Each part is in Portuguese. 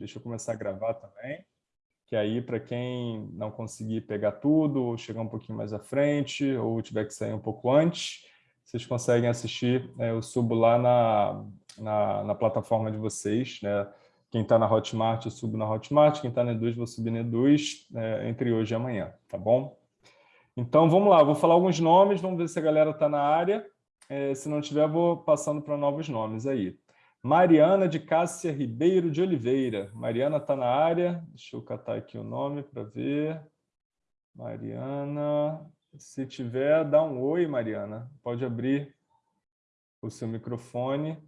Deixa eu começar a gravar também, que aí para quem não conseguir pegar tudo, ou chegar um pouquinho mais à frente, ou tiver que sair um pouco antes, vocês conseguem assistir, é, eu subo lá na, na, na plataforma de vocês, né? Quem está na Hotmart, eu subo na Hotmart. Quem está na Eduz, vou subir na Eduz é, entre hoje e amanhã, tá bom? Então, vamos lá. Vou falar alguns nomes, vamos ver se a galera está na área. É, se não tiver, vou passando para novos nomes aí. Mariana de Cássia Ribeiro de Oliveira. Mariana está na área. Deixa eu catar aqui o nome para ver. Mariana. Se tiver, dá um oi, Mariana. Pode abrir o seu microfone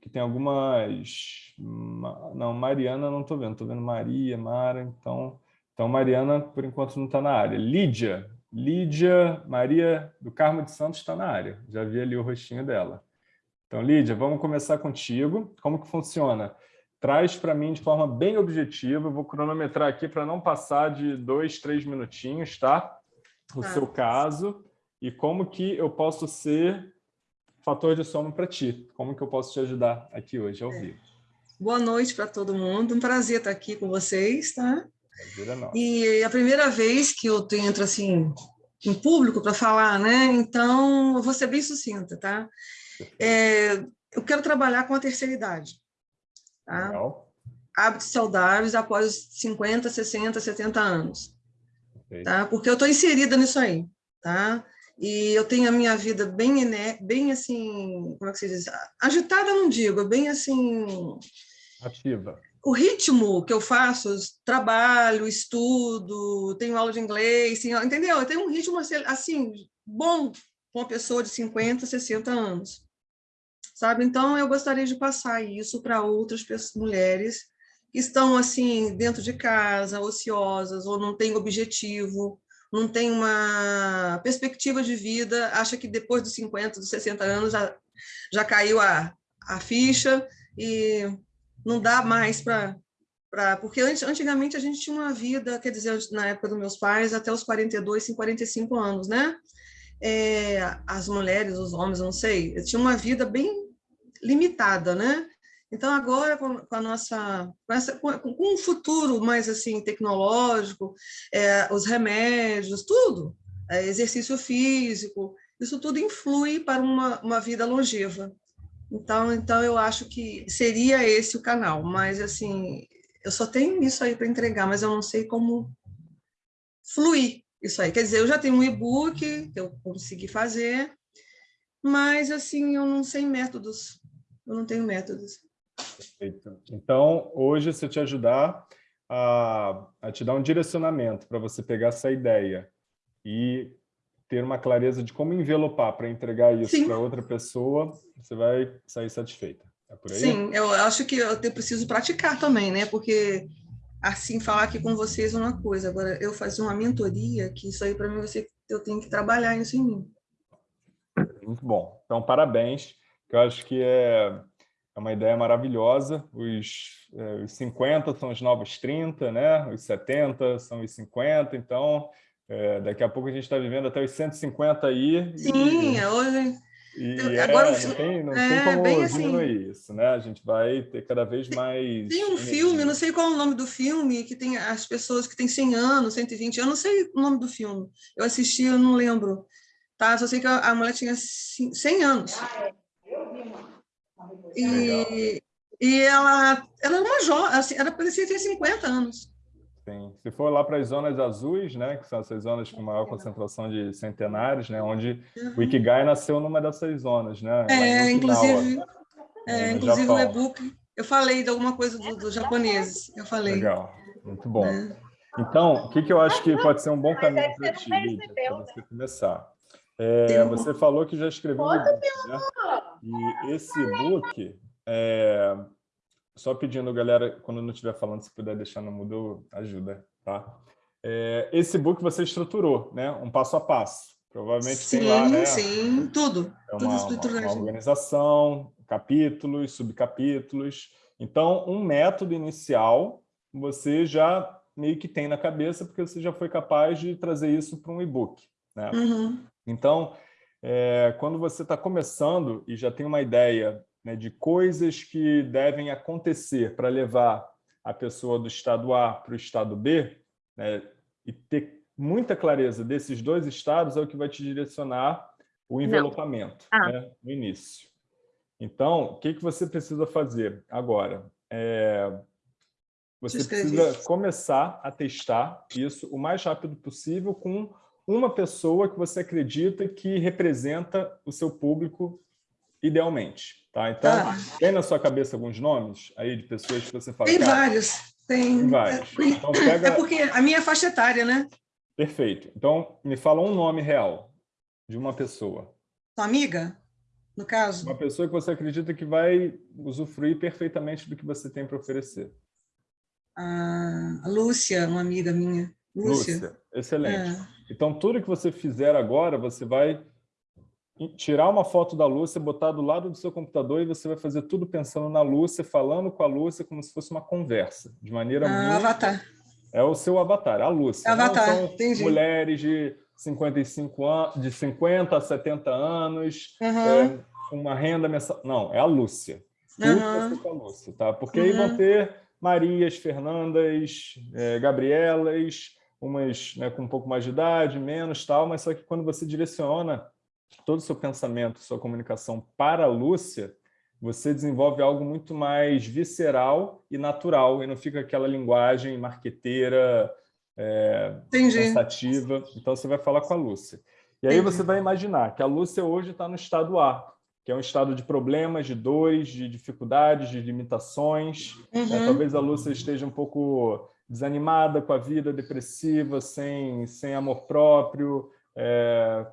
que tem algumas... Não, Mariana não estou vendo, estou vendo Maria, Mara, então... Então, Mariana, por enquanto, não está na área. Lídia, Lídia Maria do Carmo de Santos está na área. Já vi ali o rostinho dela. Então, Lídia, vamos começar contigo. Como que funciona? Traz para mim de forma bem objetiva. Eu vou cronometrar aqui para não passar de dois, três minutinhos, tá? O seu caso e como que eu posso ser fator de sono para ti. Como que eu posso te ajudar aqui hoje, ao é. vivo? Boa noite para todo mundo. Um prazer estar aqui com vocês, tá? E é a primeira vez que eu entro assim em público para falar, né? Então, eu vou ser bem sucinta, tá? É, eu quero trabalhar com a terceira idade. Tá? Legal. Hábitos saudáveis após os 50, 60, 70 anos. Tá? Porque eu estou inserida nisso aí. Tá? e eu tenho a minha vida bem, bem assim, como é que se diz? Agitada não digo, bem assim... Ativa. O ritmo que eu faço, trabalho, estudo, tenho aula de inglês, entendeu? Eu tenho um ritmo assim, bom com uma pessoa de 50, 60 anos. Sabe? Então, eu gostaria de passar isso para outras pessoas, mulheres que estão assim dentro de casa, ociosas, ou não têm objetivo, não tem uma perspectiva de vida, acha que depois dos 50, dos 60 anos já, já caiu a, a ficha e não dá mais para... Porque antigamente a gente tinha uma vida, quer dizer, na época dos meus pais, até os 42, 45 anos, né? É, as mulheres, os homens, não sei, tinha uma vida bem limitada, né? Então, agora, com, a nossa, com, essa, com, um futuro mais assim tecnológico, é, os remédios, tudo, é, exercício físico, isso tudo influi para uma, uma vida longeva. Então, então, eu acho que seria esse o canal, mas assim, eu só tenho isso aí para entregar, mas eu não sei como fluir isso aí. Quer dizer, eu já tenho um e-book que eu consegui fazer, mas assim, eu não sei métodos, eu não tenho métodos. Perfeito. Então, hoje, se eu te ajudar a, a te dar um direcionamento para você pegar essa ideia e ter uma clareza de como envelopar para entregar isso para outra pessoa, você vai sair satisfeita. É? Sim, eu acho que eu preciso praticar também, né? Porque assim, falar aqui com vocês é uma coisa, agora eu fazer uma mentoria, que isso aí para mim você, eu tenho que trabalhar isso em mim. Muito bom. Então, parabéns, que eu acho que é é uma ideia maravilhosa. Os, é, os 50 são os novos 30, né? os 70 são os 50, então é, daqui a pouco a gente está vivendo até os 150 aí. Sim, e, hoje... E Agora, é, não tem, não é, tem como assim, diminuir isso, né? A gente vai ter cada vez mais... Tem um energia. filme, não sei qual é o nome do filme, que tem as pessoas que têm 100 anos, 120, eu não sei o nome do filme. Eu assisti, eu não lembro. Tá? Só sei que a mulher tinha 100 anos. É. E, e ela, ela era uma jovem, assim, ela parecia ter 50 anos. Sim. Se for lá para as zonas azuis, né, que são essas zonas com maior concentração de centenários, né, onde uhum. o Ikigai nasceu numa dessas zonas, né? É, inclusive, final, é, inclusive o e-book, eu falei de alguma coisa dos do japoneses, eu falei. Legal, muito bom. É. Então, o que, que eu acho que pode ser um bom caminho para ti, para você começar? É, você falou que já escreveu um e-book, né? E esse e-book, é, só pedindo, galera, quando não estiver falando, se puder deixar no mudo, ajuda, tá? É, esse e-book você estruturou, né? Um passo a passo. Provavelmente sim, tem lá, né? Sim, tudo. É uma, tudo uma, uma organização, capítulos, subcapítulos. Então, um método inicial você já meio que tem na cabeça, porque você já foi capaz de trazer isso para um e-book. Né? Uhum. Então, é, quando você está começando e já tem uma ideia né, de coisas que devem acontecer para levar a pessoa do estado A para o estado B, né, e ter muita clareza desses dois estados é o que vai te direcionar o envelopamento ah. né, no início. Então, o que, que você precisa fazer agora? É, você precisa começar a testar isso o mais rápido possível com uma pessoa que você acredita que representa o seu público idealmente. Tá? Então, tá. tem na sua cabeça alguns nomes aí de pessoas que você fala... Tem vários. Tem, tem vários. É, então, pega... é porque a minha faixa etária, né? Perfeito. Então, me fala um nome real de uma pessoa. Sua amiga, no caso? Uma pessoa que você acredita que vai usufruir perfeitamente do que você tem para oferecer. A Lúcia, uma amiga minha. Lúcia. Lúcia. Excelente. É. Então, tudo que você fizer agora, você vai tirar uma foto da Lúcia, botar do lado do seu computador e você vai fazer tudo pensando na Lúcia, falando com a Lúcia como se fosse uma conversa, de maneira ah, muito... Avatar. É o seu avatar, a Lúcia. Avatar, Não são entendi. mulheres de 55 anos, de 50 a 70 anos, uhum. é, uma renda mensal. Não, é a Lúcia. Uhum. com a Lúcia, tá? Porque uhum. aí vão ter Marias, Fernandas, é, Gabrielas, umas né, com um pouco mais de idade, menos, tal, mas só que quando você direciona todo o seu pensamento, sua comunicação para a Lúcia, você desenvolve algo muito mais visceral e natural, e não fica aquela linguagem marqueteira, é, pensativa. Então, você vai falar com a Lúcia. E aí Entendi. você vai imaginar que a Lúcia hoje está no estado A, que é um estado de problemas, de dores, de dificuldades, de limitações. Uhum. Né? Talvez a Lúcia esteja um pouco desanimada com a vida, depressiva, sem, sem amor próprio, é,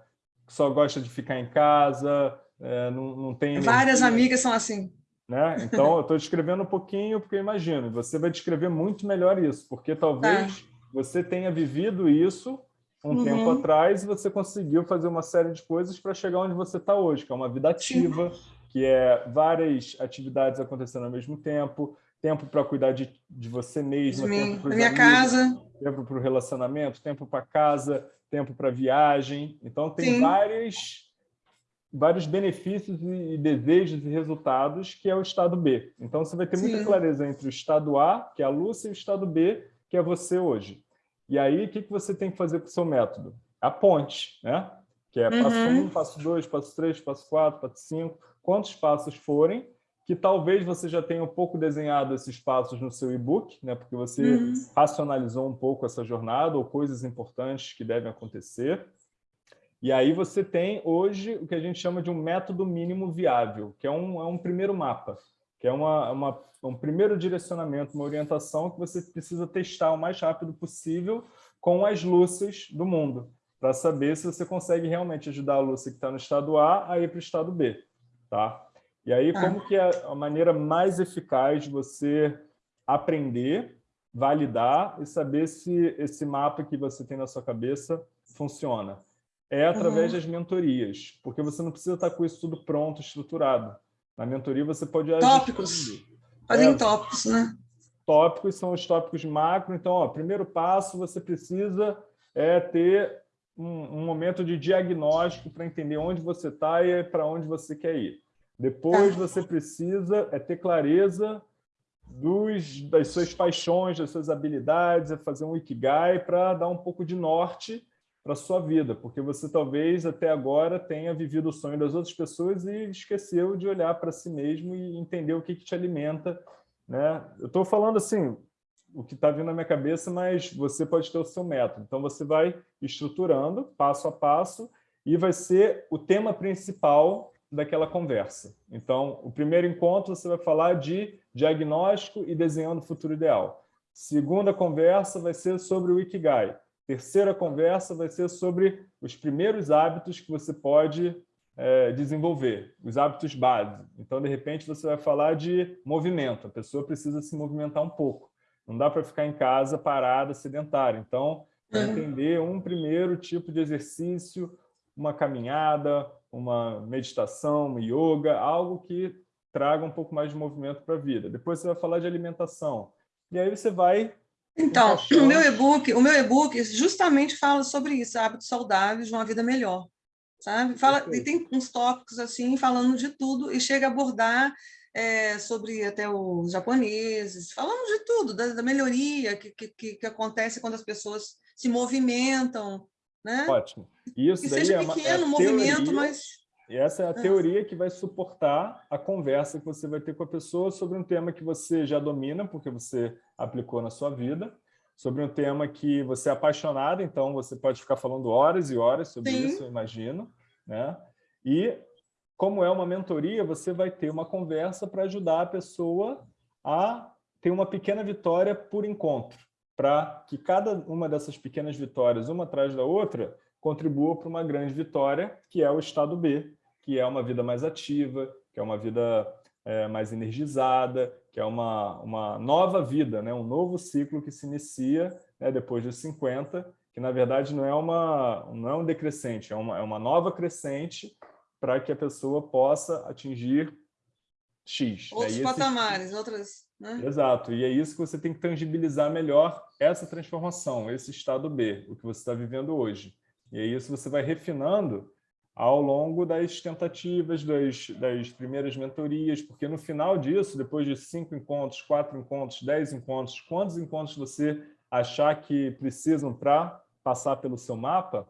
só gosta de ficar em casa, é, não, não tem... Várias energia, amigas são assim. Né? Então, eu estou descrevendo um pouquinho, porque imagino, você vai descrever muito melhor isso, porque talvez tá. você tenha vivido isso um uhum. tempo atrás e você conseguiu fazer uma série de coisas para chegar onde você está hoje, que é uma vida ativa, Sim. que é várias atividades acontecendo ao mesmo tempo, tempo para cuidar de, de você mesma, tempo para minha amigos, casa, tempo para o relacionamento, tempo para casa, tempo para viagem. Então, tem vários, vários benefícios e desejos e resultados que é o estado B. Então, você vai ter muita Sim. clareza entre o estado A, que é a Lúcia, e o estado B, que é você hoje. E aí, o que, que você tem que fazer com o seu método? A ponte, né? que é passo 1, um, passo 2, passo 3, passo 4, passo 5, quantos passos forem, que talvez você já tenha um pouco desenhado esses passos no seu e-book, né? porque você uhum. racionalizou um pouco essa jornada ou coisas importantes que devem acontecer. E aí você tem hoje o que a gente chama de um método mínimo viável, que é um, é um primeiro mapa, que é uma, uma, um primeiro direcionamento, uma orientação que você precisa testar o mais rápido possível com as lúcias do mundo, para saber se você consegue realmente ajudar a Lúcia que está no estado A a ir para o estado B. Tá? E aí, ah. como que é a maneira mais eficaz de você aprender, validar e saber se esse mapa que você tem na sua cabeça funciona? É através uhum. das mentorias, porque você não precisa estar com isso tudo pronto, estruturado. Na mentoria você pode... Tópicos. Fazem é, tópicos, né? Tópicos são os tópicos macro. Então, ó, primeiro passo, você precisa é, ter um, um momento de diagnóstico para entender onde você está e para onde você quer ir. Depois tá. você precisa é ter clareza dos, das suas paixões, das suas habilidades, é fazer um Ikigai para dar um pouco de norte para a sua vida, porque você talvez até agora tenha vivido o sonho das outras pessoas e esqueceu de olhar para si mesmo e entender o que, que te alimenta. Né? Eu estou falando assim, o que está vindo na minha cabeça, mas você pode ter o seu método. Então, você vai estruturando, passo a passo, e vai ser o tema principal daquela conversa. Então, o primeiro encontro você vai falar de diagnóstico e desenhando o futuro ideal. Segunda conversa vai ser sobre o Ikigai. Terceira conversa vai ser sobre os primeiros hábitos que você pode é, desenvolver, os hábitos base. Então, de repente, você vai falar de movimento. A pessoa precisa se movimentar um pouco. Não dá para ficar em casa parada, sedentária. Então, uhum. entender um primeiro tipo de exercício, uma caminhada, uma meditação, uma yoga, algo que traga um pouco mais de movimento para a vida. Depois você vai falar de alimentação. E aí você vai... Então, encaixando... o meu e-book o meu e-book justamente fala sobre isso, hábitos saudáveis de uma vida melhor. Sabe? Fala, e tem uns tópicos assim, falando de tudo, e chega a abordar é, sobre até os japoneses, falamos de tudo, da, da melhoria que, que, que, acontece quando as pessoas se movimentam. Né? Ótimo. Isso que daí seja é uma, pequeno é movimento, teoria, mas... E essa é a teoria que vai suportar a conversa que você vai ter com a pessoa sobre um tema que você já domina, porque você aplicou na sua vida, sobre um tema que você é apaixonado, então você pode ficar falando horas e horas sobre Sim. isso, eu imagino. Né? E como é uma mentoria, você vai ter uma conversa para ajudar a pessoa a ter uma pequena vitória por encontro, para que cada uma dessas pequenas vitórias, uma atrás da outra, contribua para uma grande vitória, que é o estado B, que é uma vida mais ativa, que é uma vida é, mais energizada, que é uma, uma nova vida, né? um novo ciclo que se inicia né, depois dos 50, que na verdade não é, uma, não é um decrescente, é uma, é uma nova crescente para que a pessoa possa atingir X. Né? Outros né? patamares, outras... Né? Exato, e é isso que você tem que tangibilizar melhor essa transformação, esse estado B, o que você está vivendo hoje. E isso você vai refinando ao longo das tentativas, das, das primeiras mentorias, porque no final disso, depois de cinco encontros, quatro encontros, dez encontros, quantos encontros você achar que precisam para passar pelo seu mapa,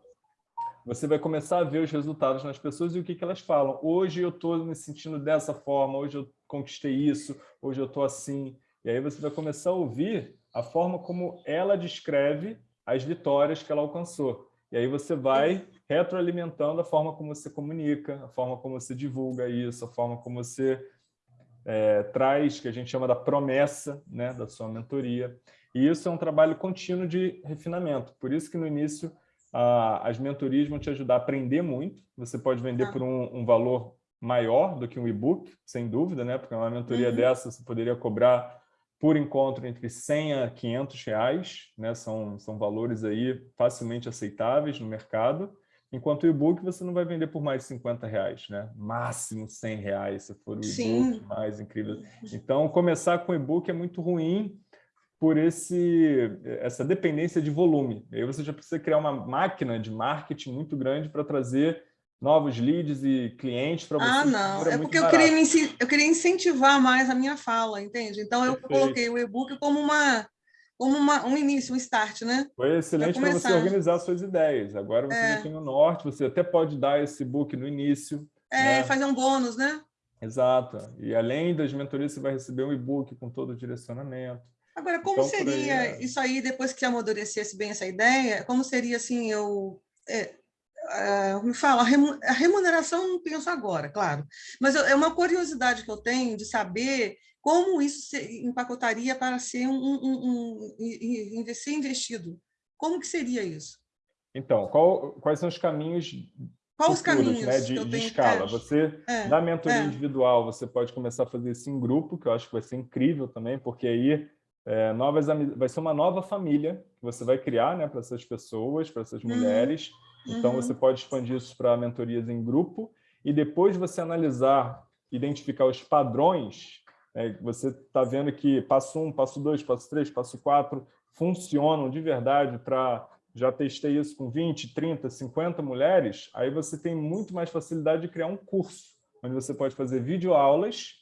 você vai começar a ver os resultados nas pessoas e o que, que elas falam. Hoje eu estou me sentindo dessa forma, hoje eu conquistei isso, hoje eu estou assim. E aí você vai começar a ouvir a forma como ela descreve as vitórias que ela alcançou. E aí você vai retroalimentando a forma como você comunica, a forma como você divulga isso, a forma como você é, traz, que a gente chama da promessa né, da sua mentoria. E isso é um trabalho contínuo de refinamento. Por isso que no início as mentorias vão te ajudar a aprender muito. Você pode vender ah. por um, um, valor maior do que um e-book, sem dúvida, né? Porque uma mentoria uhum. dessa você poderia cobrar por encontro entre 100 a 500 reais, né? São, são valores aí facilmente aceitáveis no mercado. Enquanto o e-book você não vai vender por mais de 50 reais, né? Máximo 100 reais, se for o e-book mais incrível. Então, começar com e-book é muito ruim, por esse, essa dependência de volume. aí você já precisa criar uma máquina de marketing muito grande para trazer novos leads e clientes para você. Ah, não. É porque eu queria, eu queria incentivar mais a minha fala, entende? Então, eu Perfeito. coloquei o e-book como, uma, como uma, um início, um start, né? Foi excelente para você organizar suas ideias. Agora você é. já tem o norte, você até pode dar esse book no início. É, né? fazer um bônus, né? Exato. E além das mentorias, você vai receber um e-book com todo o direcionamento. Agora, como então, seria aí, é... isso aí, depois que amadurecesse bem essa ideia, como seria assim, eu... É, é, me fala, a remuneração não penso agora, claro, mas é uma curiosidade que eu tenho de saber como isso se empacotaria para ser um, um, um, um ser investido. Como que seria isso? Então, qual, quais são os caminhos Quais os caminhos né, de, de escala? É, você, é, na mentoria é. individual, você pode começar a fazer isso em grupo, que eu acho que vai ser incrível também, porque aí é, novas, vai ser uma nova família que você vai criar né, para essas pessoas, para essas uhum. Então, uhum. você pode expandir isso para mentorias em grupo e depois você analisar, identificar os padrões. Né, você está vendo que passo um, passo dois, passo três, passo quatro funcionam de verdade para... Já testei isso com 20, 30, 50 mulheres. Aí você tem muito mais facilidade de criar um curso, onde você pode fazer videoaulas,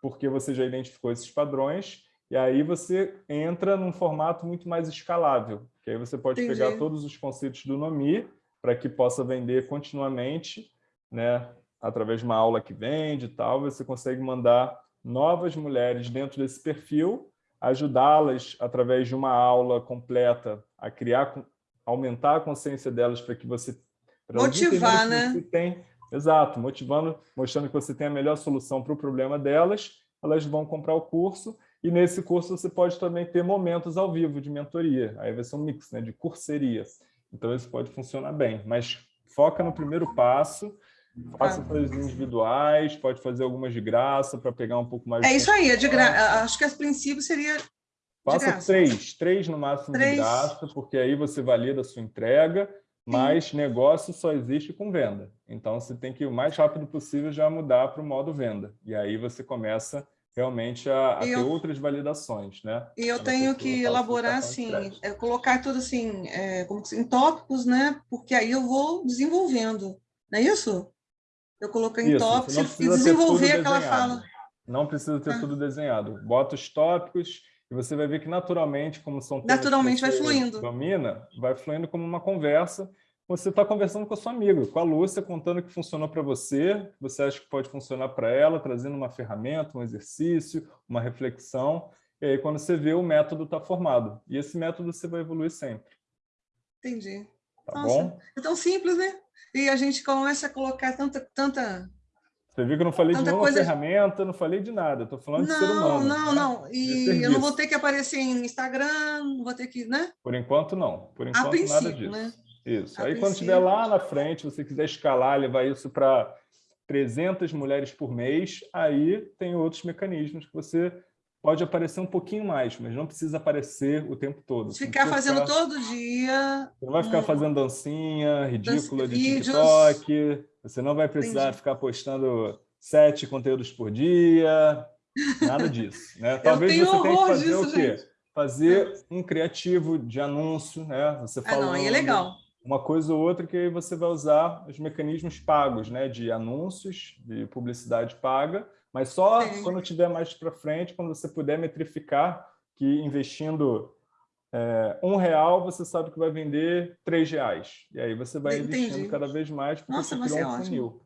porque você já identificou esses padrões, e aí você entra num formato muito mais escalável, que aí você pode Entendi. pegar todos os conceitos do Nomi para que possa vender continuamente, né? através de uma aula que vende e tal, você consegue mandar novas mulheres dentro desse perfil, ajudá-las através de uma aula completa a criar, aumentar a consciência delas para que você... Motivar, né? Tem, exato, motivando, mostrando que você tem a melhor solução para o problema delas, elas vão comprar o curso e nesse curso você pode também ter momentos ao vivo de mentoria. Aí vai ser um mix né, de curseria. Então isso pode funcionar bem. Mas foca no primeiro passo, faça ah. coisas individuais, pode fazer algumas de graça para pegar um pouco mais... É isso aí, é de gra... acho que a princípio seria Faça três, três no máximo três. de graça, porque aí você valida a sua entrega, mas Sim. negócio só existe com venda. Então, você tem que, o mais rápido possível, já mudar para o modo venda. E aí você começa realmente a, a ter eu, outras validações, né? E eu tenho que elaborar assim, é, colocar tudo assim, é, como em tópicos, né? Porque aí eu vou desenvolvendo, não é isso? Eu coloquei em isso, tópicos e desenvolver aquela fala. Não precisa ter ah. tudo desenhado. Bota os tópicos e você vai ver que naturalmente, como são naturalmente vai fluindo. Domina, vai fluindo como uma conversa. Você está conversando com a sua amiga, com a Lúcia, contando o que funcionou para você, você acha que pode funcionar para ela, trazendo uma ferramenta, um exercício, uma reflexão. E aí, quando você vê, o método está formado. E esse método você vai evoluir sempre. Entendi. Tá Nossa, bom? É tão simples, né? E a gente começa a colocar tanta, tanta você viu que eu não falei Tanta de nenhuma coisa... ferramenta, não falei de nada. Estou falando não, de ser humano. Não, né? não. E eu não vou ter que aparecer em Instagram, não vou ter que, né? Por enquanto, não. Por enquanto, nada disso. Né? Isso. A Aí, princípio... quando estiver lá na frente, você quiser escalar, levar isso para 300 mulheres por mês, aí tem outros mecanismos que você pode aparecer um pouquinho mais, mas não precisa aparecer o tempo todo. Ficar fazendo ficar... todo dia. Você não vai ficar um... fazendo dancinha ridícula de TikTok. Você não vai precisar Entendi. ficar postando sete conteúdos por dia, nada disso. Né? Talvez você tenha que fazer disso, o quê? Gente. Fazer um criativo de anúncio, né? Você falando ah, não, é legal. Uma coisa ou outra que aí você vai usar os mecanismos pagos, né? De anúncios, de publicidade paga, mas só Sim. quando tiver mais para frente, quando você puder metrificar que investindo é, um real, você sabe que vai vender três reais. E aí você vai Entendi. investindo cada vez mais porque Nossa, você criou um ótimo. funil.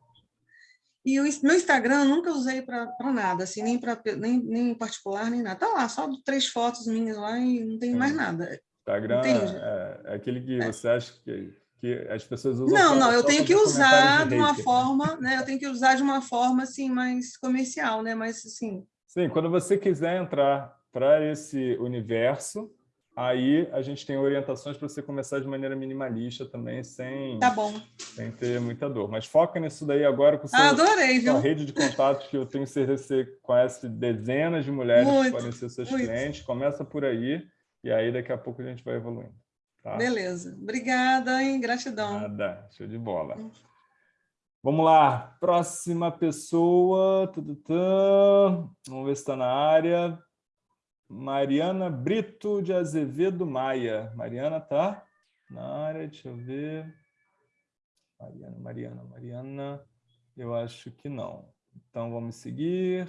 E o meu Instagram eu nunca usei para nada, assim, nem, pra, nem, nem em particular, nem nada. Tá lá, só três fotos minhas lá e não tem mais nada. Instagram é, é, aquele que é. você acha que, que as pessoas usam. Não, não, eu tenho que usar de, de uma forma, né? Eu tenho que usar de uma forma assim mais comercial, né? Mas assim. Sim, quando você quiser entrar para esse universo, Aí a gente tem orientações para você começar de maneira minimalista também, sem, tá bom. sem ter muita dor. Mas foca nisso daí agora com seu, ah, sua rede de contatos, que eu tenho certeza que você conhece dezenas de mulheres muito, que podem ser seus muito. clientes. Começa por aí, e aí daqui a pouco a gente vai evoluindo. Tá? Beleza. Obrigada, hein? Gratidão. Nada. Show de bola. Vamos lá. Próxima pessoa. Vamos ver se está na área. Mariana Brito de Azevedo Maia. Mariana tá na área, deixa eu ver. Mariana, Mariana, Mariana. Eu acho que não. Então vamos seguir.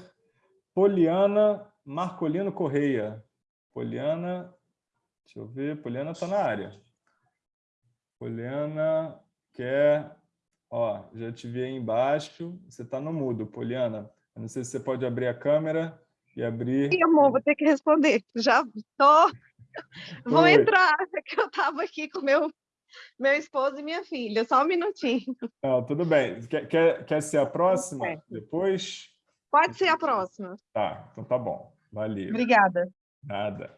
Poliana Marcolino Correia. Poliana, deixa eu ver, Poliana está na área. Poliana quer, ó, já te vi aí embaixo, você está no mudo, Poliana. Eu não sei se você pode abrir a câmera e abrir... Sim, amor, vou ter que responder. Já tô... Vou entrar, que eu estava aqui com meu meu esposo e minha filha, só um minutinho. Não, tudo bem. Quer, quer, quer ser a próxima? É. Depois? Pode ser a próxima. Tá, então tá bom. Valeu. Obrigada. Nada.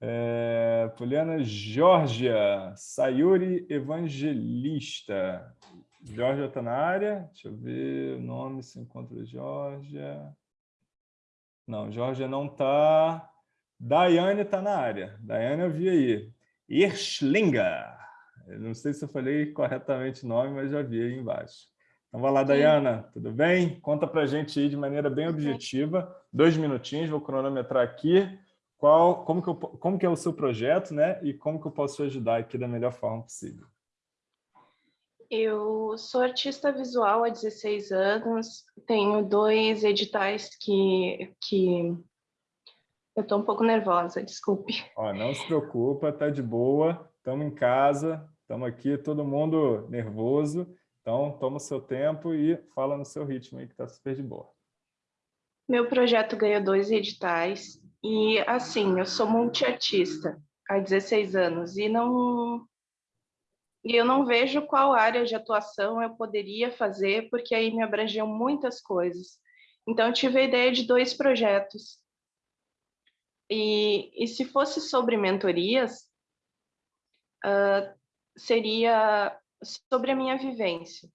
É, Poliana Georgia, Sayuri Evangelista. Georgia está na área? Deixa eu ver o nome, se encontra Georgia. Não, Jorge não está. Daiane está na área. Daiane eu vi aí. Irschlinger. Eu não sei se eu falei corretamente o nome, mas já vi aí embaixo. Então, vai lá, Dayana, tudo bem? Conta para a gente aí de maneira bem objetiva, dois minutinhos, vou cronometrar aqui, qual, como, que eu, como que é o seu projeto, né? E como que eu posso ajudar aqui da melhor forma possível. Eu sou artista visual há 16 anos, tenho dois editais que, que eu estou um pouco nervosa, desculpe. Ó, não se preocupa, tá de boa, estamos em casa, estamos aqui, todo mundo nervoso, então toma o seu tempo e fala no seu ritmo aí que está super de boa. Meu projeto ganhou dois editais e, assim, eu sou multiartista há 16 anos e não e eu não vejo qual área de atuação eu poderia fazer, porque aí me abrangiam muitas coisas. Então, eu tive a ideia de dois projetos. E, e se fosse sobre mentorias, uh, seria sobre a minha vivência.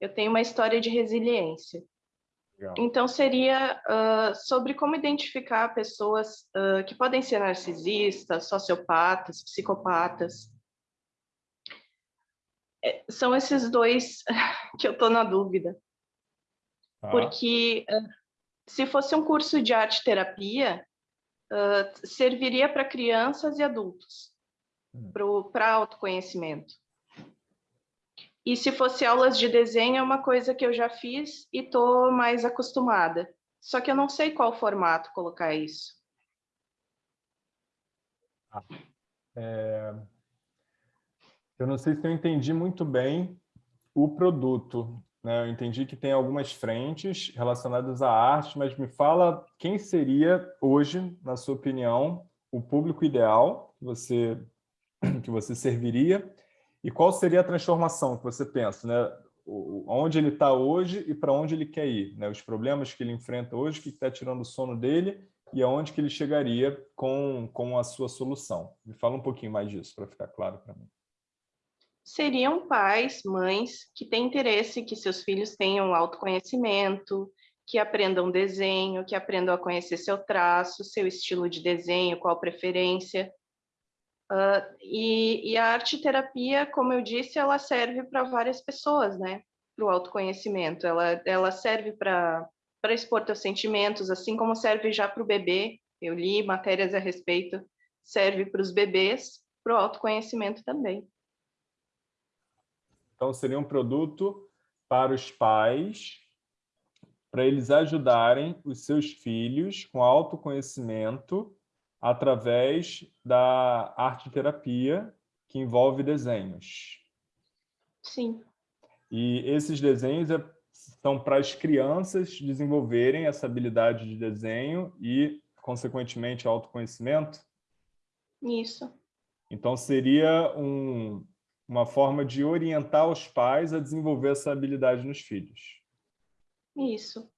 Eu tenho uma história de resiliência. Legal. Então, seria uh, sobre como identificar pessoas uh, que podem ser narcisistas, sociopatas, psicopatas, é, são esses dois que eu estou na dúvida. Ah. Porque se fosse um curso de arte-terapia, uh, serviria para crianças e adultos, hum. para autoconhecimento. E se fosse aulas de desenho, é uma coisa que eu já fiz e estou mais acostumada. Só que eu não sei qual formato colocar isso. Ah, é... Eu não sei se eu entendi muito bem o produto. Né? Eu entendi que tem algumas frentes relacionadas à arte, mas me fala quem seria hoje, na sua opinião, o público ideal que você, que você serviria e qual seria a transformação que você pensa, né? onde ele está hoje e para onde ele quer ir, né? os problemas que ele enfrenta hoje, que está tirando o sono dele e aonde que ele chegaria com, com a sua solução. Me fala um pouquinho mais disso, para ficar claro para mim. Seriam pais, mães, que têm interesse que seus filhos tenham autoconhecimento, que aprendam desenho, que aprendam a conhecer seu traço, seu estilo de desenho, qual preferência, Uh, e, e, a arte terapia, como eu disse, ela serve para várias pessoas, né? Para o autoconhecimento. Ela, ela serve para expor teus sentimentos, assim como serve já para o bebê. Eu li matérias a respeito. Serve para os bebês, para o autoconhecimento também. Então, seria um produto para os pais, para eles ajudarem os seus filhos com autoconhecimento através da arte terapia, que envolve desenhos. Sim. E esses desenhos é, são para as crianças desenvolverem essa habilidade de desenho e, consequentemente, autoconhecimento? Isso. Então, seria um, uma forma de orientar os pais a desenvolver essa habilidade nos filhos. Isso.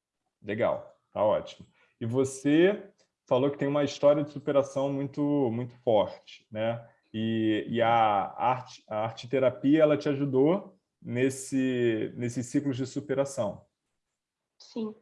Legal, tá ótimo. E você falou que tem uma história de superação muito, muito forte, né? E, e a, arte, a arte terapia, ela te ajudou nesse, nesses ciclos de superação. Sim.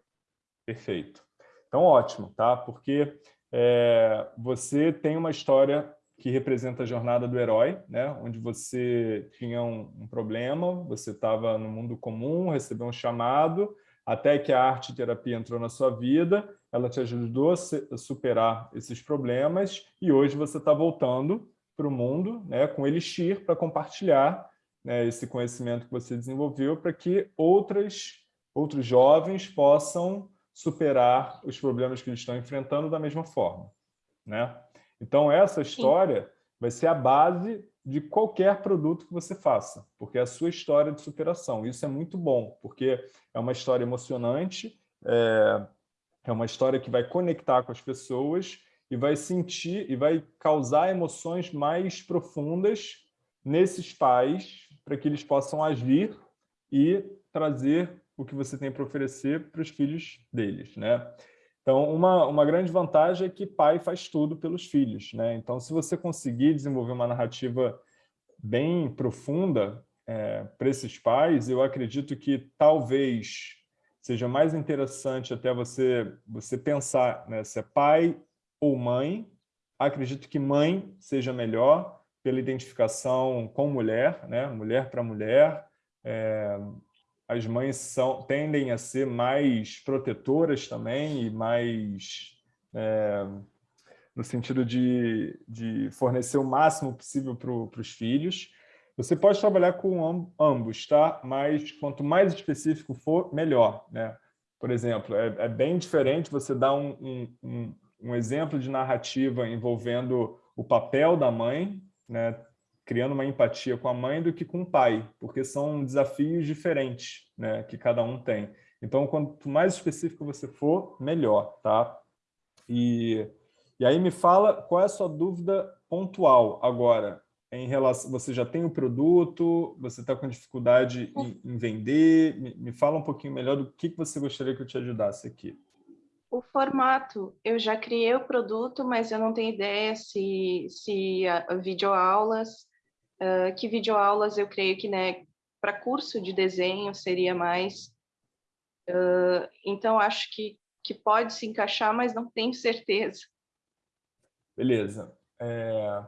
Perfeito. Então, ótimo, tá? Porque é, você tem uma história que representa a jornada do herói, né? onde você tinha um, um problema, você estava no mundo comum, recebeu um chamado, até que a arte terapia entrou na sua vida, ela te ajudou a superar esses problemas e hoje você está voltando para o mundo né, com Elixir para compartilhar né, esse conhecimento que você desenvolveu para que outras, outros jovens possam superar os problemas que eles estão enfrentando da mesma forma. Né? Então, essa história Sim. vai ser a base de qualquer produto que você faça, porque é a sua história de superação. Isso é muito bom, porque é uma história emocionante, é, é uma história que vai conectar com as pessoas e vai sentir e vai causar emoções mais profundas nesses pais para que eles possam agir e trazer o que você tem para oferecer para os filhos deles, né? Então, uma, uma grande vantagem é que pai faz tudo pelos filhos, né? Então, se você conseguir desenvolver uma narrativa bem profunda é, para esses pais, eu acredito que talvez seja mais interessante até você, você pensar né, se é pai ou mãe. Acredito que mãe seja melhor pela identificação com mulher, né? mulher para mulher. É, as mães são, tendem a ser mais protetoras também e mais... É, no sentido de, de fornecer o máximo possível para os filhos. Você pode trabalhar com ambos, tá? mas quanto mais específico for, melhor. Né? Por exemplo, é, é bem diferente você dar um, um, um, exemplo de narrativa envolvendo o papel da mãe, né? criando uma empatia com a mãe, do que com o pai, porque são desafios diferentes né? que cada um tem. Então, quanto mais específico você for, melhor. Tá? E, e aí me fala qual é a sua dúvida pontual agora em relação, você já tem o produto, você está com dificuldade em, em vender, me, me, fala um pouquinho melhor do que, que você gostaria que eu te ajudasse aqui. O formato, eu já criei o produto, mas eu não tenho ideia se, se a, a videoaulas, uh, que videoaulas eu creio que né, para curso de desenho seria mais, uh, então acho que, que pode se encaixar, mas não tenho certeza. Beleza. É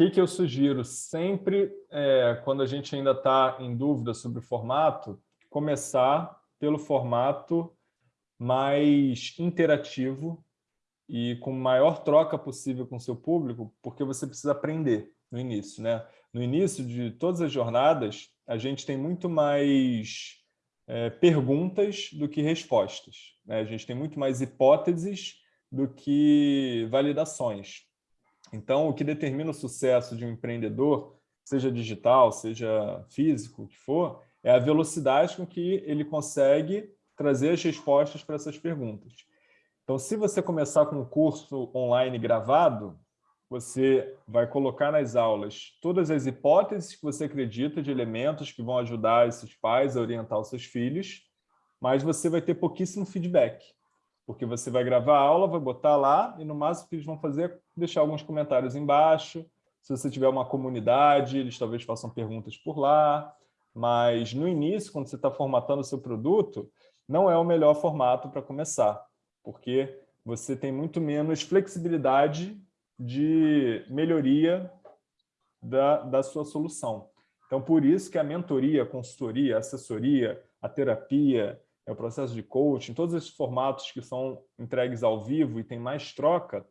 que, que eu sugiro sempre, é, quando a gente ainda está em dúvida sobre o formato, começar pelo formato mais interativo e com maior troca possível com o seu público, porque você precisa aprender no início. Né? No início de todas as jornadas, a gente tem muito mais é, perguntas do que respostas. Né? A gente tem muito mais hipóteses do que validações. Então, o que determina o sucesso de um empreendedor, seja digital, seja físico, o que for, é a velocidade com que ele consegue trazer as respostas para essas perguntas. Então, se você começar com um curso online gravado, você vai colocar nas aulas todas as hipóteses que você acredita de elementos que vão ajudar esses pais a orientar os seus filhos, mas você vai ter pouquíssimo feedback, porque você vai gravar a aula, vai botar lá e no máximo que eles vão fazer é deixar alguns comentários embaixo. Se você tiver uma comunidade, eles talvez façam perguntas por lá, mas no início, quando você está formatando o seu produto, não é o melhor formato para começar, porque você tem muito menos flexibilidade de melhoria da, da sua solução. Então, por isso que a mentoria, a consultoria, a assessoria, a terapia, é o processo de coaching, todos esses formatos que são entregues ao vivo e tem mais troca,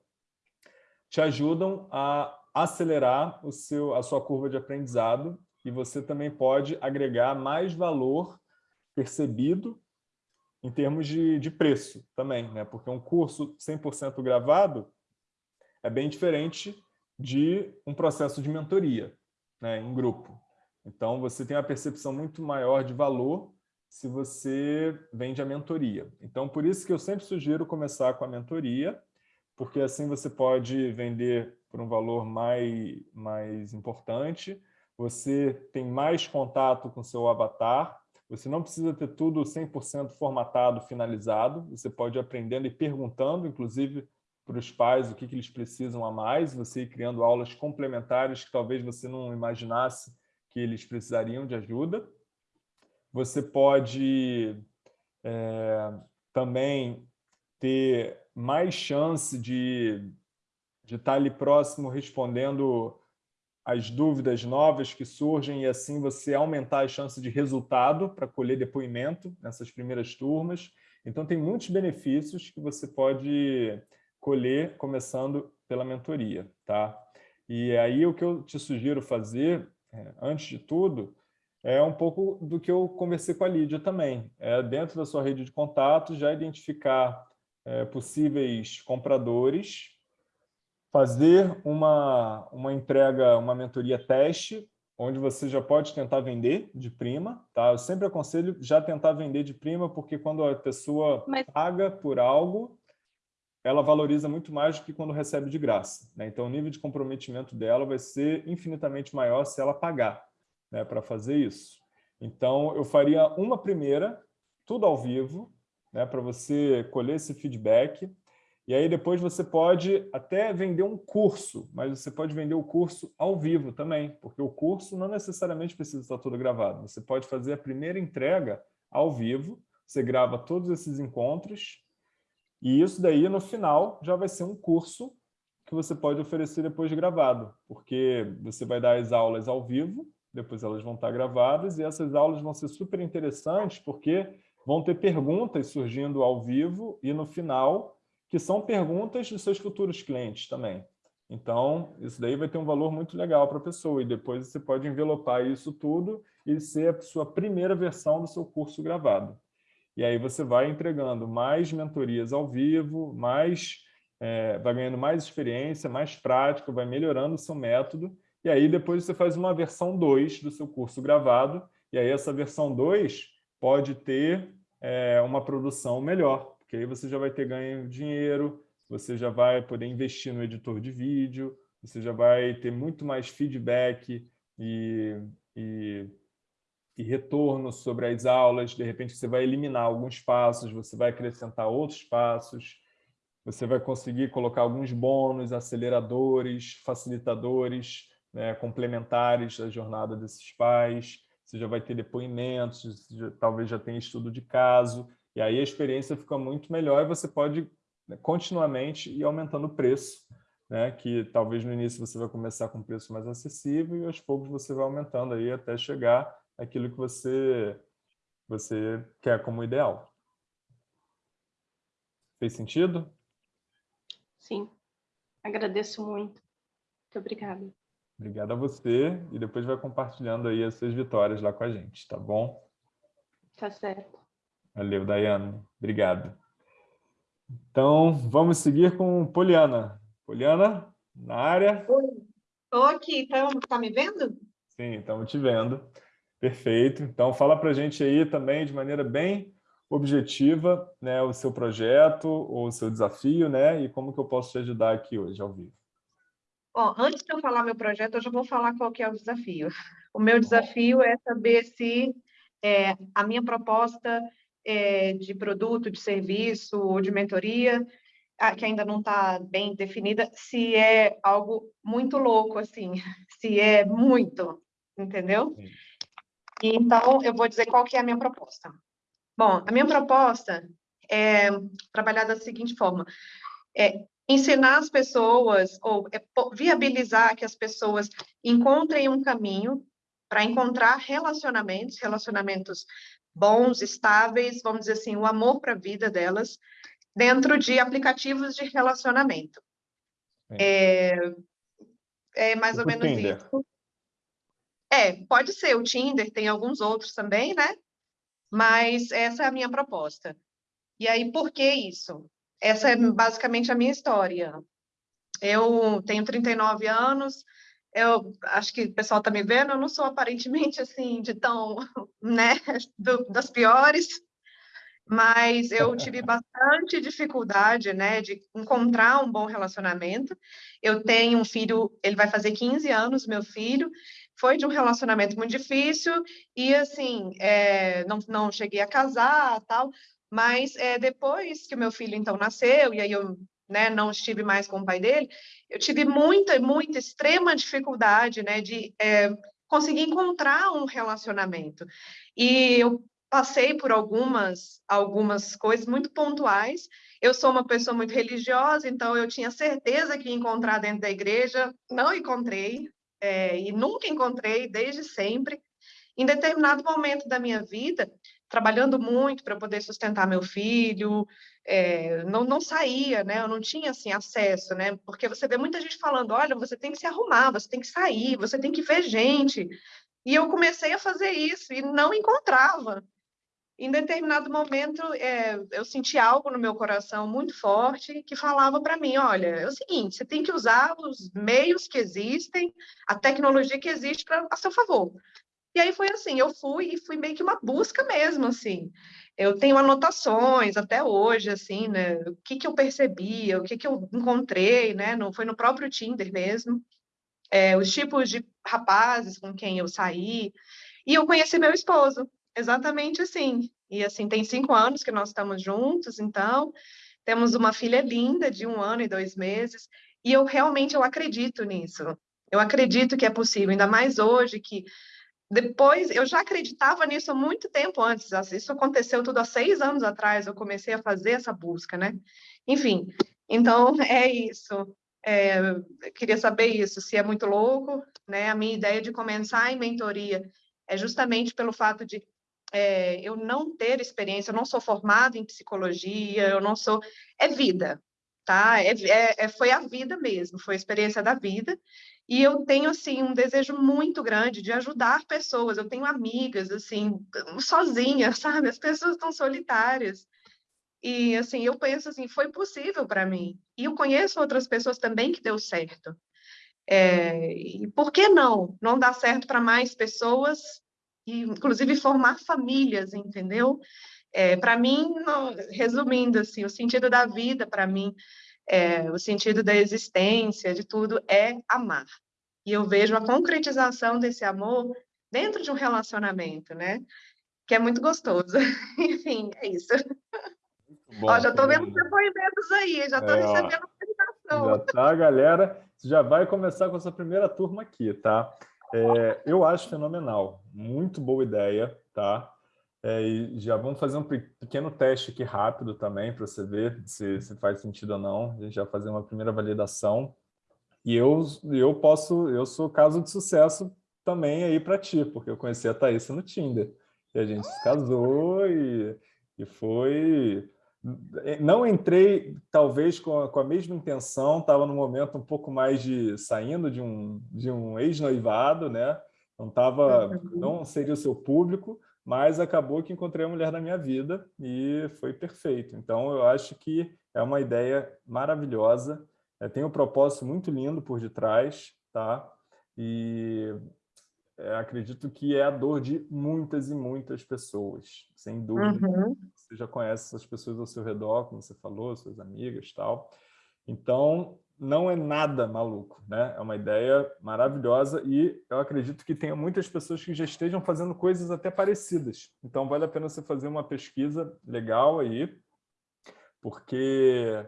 te ajudam a acelerar o seu, a sua curva de aprendizado e você também pode agregar mais valor percebido em termos de, de preço também, né? porque um curso 100% gravado é bem diferente de um processo de mentoria né, em grupo. Então, você tem uma percepção muito maior de valor se você vende a mentoria. Então, por isso que eu sempre sugiro começar com a mentoria, porque assim você pode vender por um valor mais, mais importante, você tem mais contato com seu avatar, você não precisa ter tudo 100% formatado, finalizado, você pode ir aprendendo e perguntando, inclusive, para os pais o que, que eles precisam a mais, você ir criando aulas complementares que talvez você não imaginasse que eles precisariam de ajuda. Você pode é, também ter mais chance de, de estar ali próximo respondendo as dúvidas novas que surgem e assim você aumentar a chance de resultado para colher depoimento nessas primeiras turmas. Então, tem muitos benefícios que você pode colher começando pela mentoria, tá? E aí o que eu te sugiro fazer, é, antes de tudo, é um pouco do que eu conversei com a Lídia também. É dentro da sua rede de contatos, já identificar é, possíveis compradores, fazer uma, uma entrega, uma mentoria teste, onde você já pode tentar vender de prima, tá? Eu sempre aconselho já tentar vender de prima, porque quando a pessoa Mas... paga por algo, ela valoriza muito mais do que quando recebe de graça. Né? Então, o nível de comprometimento dela vai ser infinitamente maior se ela pagar né, para fazer isso. Então, eu faria uma primeira, tudo ao vivo, né, para você colher esse feedback. E aí depois você pode até vender um curso, mas você pode vender o curso ao vivo também, porque o curso não necessariamente precisa estar todo gravado. Você pode fazer a primeira entrega ao vivo, você grava todos esses encontros, e isso daí, no final, já vai ser um curso que você pode oferecer depois de gravado, porque você vai dar as aulas ao vivo, depois elas vão estar gravadas, e essas aulas vão ser super interessantes, porque vão ter perguntas surgindo ao vivo e no final, que são perguntas dos seus futuros clientes também. Então, isso daí vai ter um valor muito legal para a pessoa, e depois você pode envelopar isso tudo e ser a sua primeira versão do seu curso gravado. E aí você vai entregando mais mentorias ao vivo, mais, é, vai ganhando mais experiência, mais prática, vai melhorando o seu método. E aí depois você faz uma versão 2 do seu curso gravado. E aí essa versão 2 pode ter é, uma produção melhor, porque aí você já vai ter ganho dinheiro, você já vai poder investir no editor de vídeo, você já vai ter muito mais feedback e, e e retorno sobre as aulas, de repente você vai eliminar alguns passos, você vai acrescentar outros passos, você vai conseguir colocar alguns bônus, aceleradores, facilitadores, né, complementares da jornada desses pais, você já vai ter depoimentos, já, talvez já tenha estudo de caso, e aí a experiência fica muito melhor e você pode né, continuamente ir aumentando o preço, né, que talvez no início você vai começar com um preço mais acessível e aos poucos você vai aumentando aí até chegar aquilo que você, você quer como ideal. Fez sentido? Sim. Agradeço muito. Muito obrigada. Obrigado a você e depois vai compartilhando aí as suas vitórias lá com a gente, tá bom? Tá certo. Valeu, Dayana. Obrigado. Então, vamos seguir com Poliana. Poliana, na área? Estou aqui. Está tá me vendo? Sim, estamos te vendo. Perfeito. Então, fala para a gente aí também, de maneira bem objetiva, né, o seu projeto ou o seu desafio, né, e como que eu posso te ajudar aqui hoje, ao vivo. Bom, antes de eu falar meu projeto, eu já vou falar qual que é o desafio. O meu desafio é saber se é, a minha proposta é, de produto, de serviço ou de mentoria, que ainda não está bem definida, se é algo muito louco, assim, se é muito, entendeu? Então, eu vou dizer qual que é a minha proposta. Bom, a minha proposta é trabalhar da seguinte forma, é ensinar as pessoas, ou é viabilizar que as pessoas encontrem um caminho para encontrar relacionamentos, relacionamentos bons, estáveis, vamos dizer assim, o amor para a vida delas, dentro de aplicativos de relacionamento. É, é mais ou menos Tinder. isso. É, pode ser o Tinder, tem alguns outros também, né? Mas essa é a minha proposta. E aí, por que isso? Essa é basicamente a minha história. Eu tenho 39 anos, eu acho que o pessoal está me vendo, eu não sou aparentemente assim de tão, né, do, das piores, mas eu tive bastante dificuldade, né, de encontrar um bom relacionamento. Eu tenho um filho, ele vai fazer 15 anos, meu filho, foi de um relacionamento muito difícil e, assim, é, não, não cheguei a casar, tal, mas é, depois que o meu filho, então, nasceu, e aí eu né, não estive mais com o pai dele, eu tive muita, muita, extrema dificuldade, né, de é, conseguir encontrar um relacionamento. E eu passei por algumas, algumas coisas muito pontuais. Eu sou uma pessoa muito religiosa, então eu tinha certeza que ia encontrar dentro da igreja, não encontrei, é, e nunca encontrei desde sempre. Em determinado momento da minha vida, trabalhando muito para poder sustentar meu filho, é, não, não saía, né? Eu não tinha assim acesso, né? Porque você vê muita gente falando, olha, você tem que se arrumar, você tem que sair, você tem que ver gente. E eu comecei a fazer isso e não encontrava. Em determinado momento, é, eu senti algo no meu coração muito forte que falava para mim: olha, é o seguinte, você tem que usar os meios que existem, a tecnologia que existe pra, a seu favor. E aí foi assim, eu fui e fui meio que uma busca mesmo, assim. Eu tenho anotações até hoje, assim, né? O que que eu percebia, o que que eu encontrei, né? No, foi no próprio Tinder mesmo. É, os tipos de rapazes com quem eu saí. E eu conheci meu esposo, exatamente assim. E assim, tem cinco anos que nós estamos juntos, então, temos uma filha linda de um ano e dois meses. E eu realmente eu acredito nisso. Eu acredito que é possível, ainda mais hoje que depois, eu já acreditava nisso há muito tempo antes, isso aconteceu tudo há seis anos atrás, eu comecei a fazer essa busca, né? Enfim, então é isso. É, queria saber isso, se é muito louco, né? A minha ideia de começar em mentoria é justamente pelo fato de é, eu não ter experiência, eu não sou formada em psicologia, eu não sou... É vida, tá? É, é, é foi a vida mesmo, foi a experiência da vida, e eu tenho, assim, um desejo muito grande de ajudar pessoas. Eu tenho amigas, assim, sozinha, sabe? As pessoas estão solitárias. E, assim, eu penso assim, foi possível para mim. E eu conheço outras pessoas também que deu certo. É, e por que não? Não dá certo para mais pessoas, e, inclusive formar famílias, entendeu? É, para mim, resumindo, assim, o sentido da vida, para mim, é, o sentido da existência, de tudo, é amar. E eu vejo a concretização desse amor dentro de um relacionamento, né? Que é muito gostoso. Enfim, é isso. Bom, Ó, já estou vendo os depoimentos aí, já estou é, recebendo apresentação. Já tá, galera. Já vai começar com essa primeira turma aqui, tá? É, eu acho fenomenal, muito boa ideia, tá? É, e já vamos fazer um pequeno teste aqui rápido também, para você ver se, se faz sentido ou não. A gente já fazer uma primeira validação. E eu, eu posso, eu sou caso de sucesso também aí para ti, porque eu conheci a Thaís no Tinder. E a gente se casou e, e foi... Não entrei, talvez, com a, com a mesma intenção, estava no momento um pouco mais de saindo de um, de um ex-noivado, né? Não, tava, não seria o seu público, mas acabou que encontrei a mulher da minha vida e foi perfeito. Então, eu acho que é uma ideia maravilhosa, é, tem um propósito muito lindo por detrás, tá? E é, acredito que é a dor de muitas e muitas pessoas, sem dúvida. Uhum. Você já conhece essas pessoas ao seu redor, como você falou, suas amigas tal. Então, não é nada maluco, né? É uma ideia maravilhosa e eu acredito que tenha muitas pessoas que já estejam fazendo coisas até parecidas. Então, vale a pena você fazer uma pesquisa legal aí, porque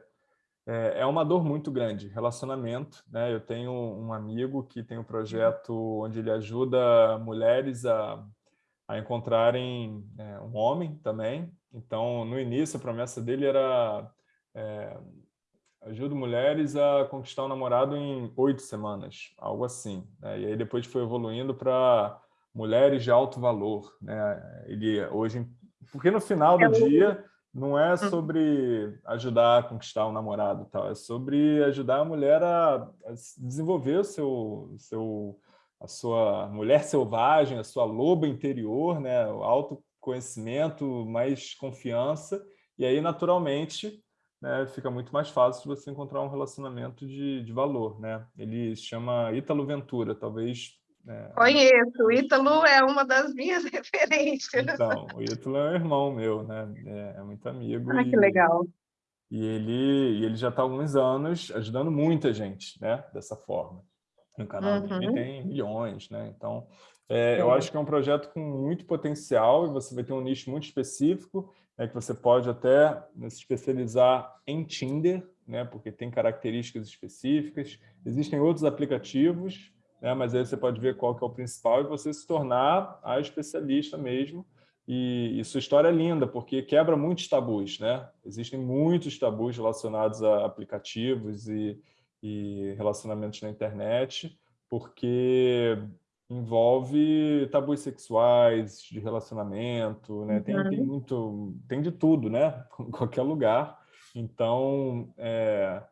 é, é uma dor muito grande, relacionamento. Né? Eu tenho um amigo que tem um projeto onde ele ajuda mulheres a, a encontrarem é, um homem também. Então, no início, a promessa dele era é, ajuda mulheres a conquistar um namorado em oito semanas, algo assim. Né? E aí depois foi evoluindo para mulheres de alto valor. Né? Ele hoje, porque no final do é dia não é uhum. sobre ajudar a conquistar um namorado, tal, é sobre ajudar a mulher a, a desenvolver o seu, seu, a sua mulher selvagem, a sua loba interior, né, o autoconhecimento, mais confiança, e aí, naturalmente, né, fica muito mais fácil você encontrar um relacionamento de, de valor. Né? Ele se chama Ítalo Ventura, talvez é... Conheço, o Ítalo é uma das minhas referências. Então, o Ítalo é um irmão meu, né? É, é muito amigo. Ah, e, que legal. E ele, e ele já está há alguns anos ajudando muita gente, né? Dessa forma. No canal uhum. dele tem milhões, né? Então, é, eu acho que é um projeto com muito potencial e você vai ter um nicho muito específico, né, que você pode até né, se especializar em Tinder, né? Porque tem características específicas. Existem outros aplicativos, né? mas aí você pode ver qual que é o principal e você se tornar a especialista mesmo. E, e sua história é linda, porque quebra muitos tabus. Né? Existem muitos tabus relacionados a aplicativos e, e relacionamentos na internet, porque envolve tabus sexuais, de relacionamento, né? Tem, tem, uhum. muito, tem de tudo, né? Em qualquer lugar. Então, é,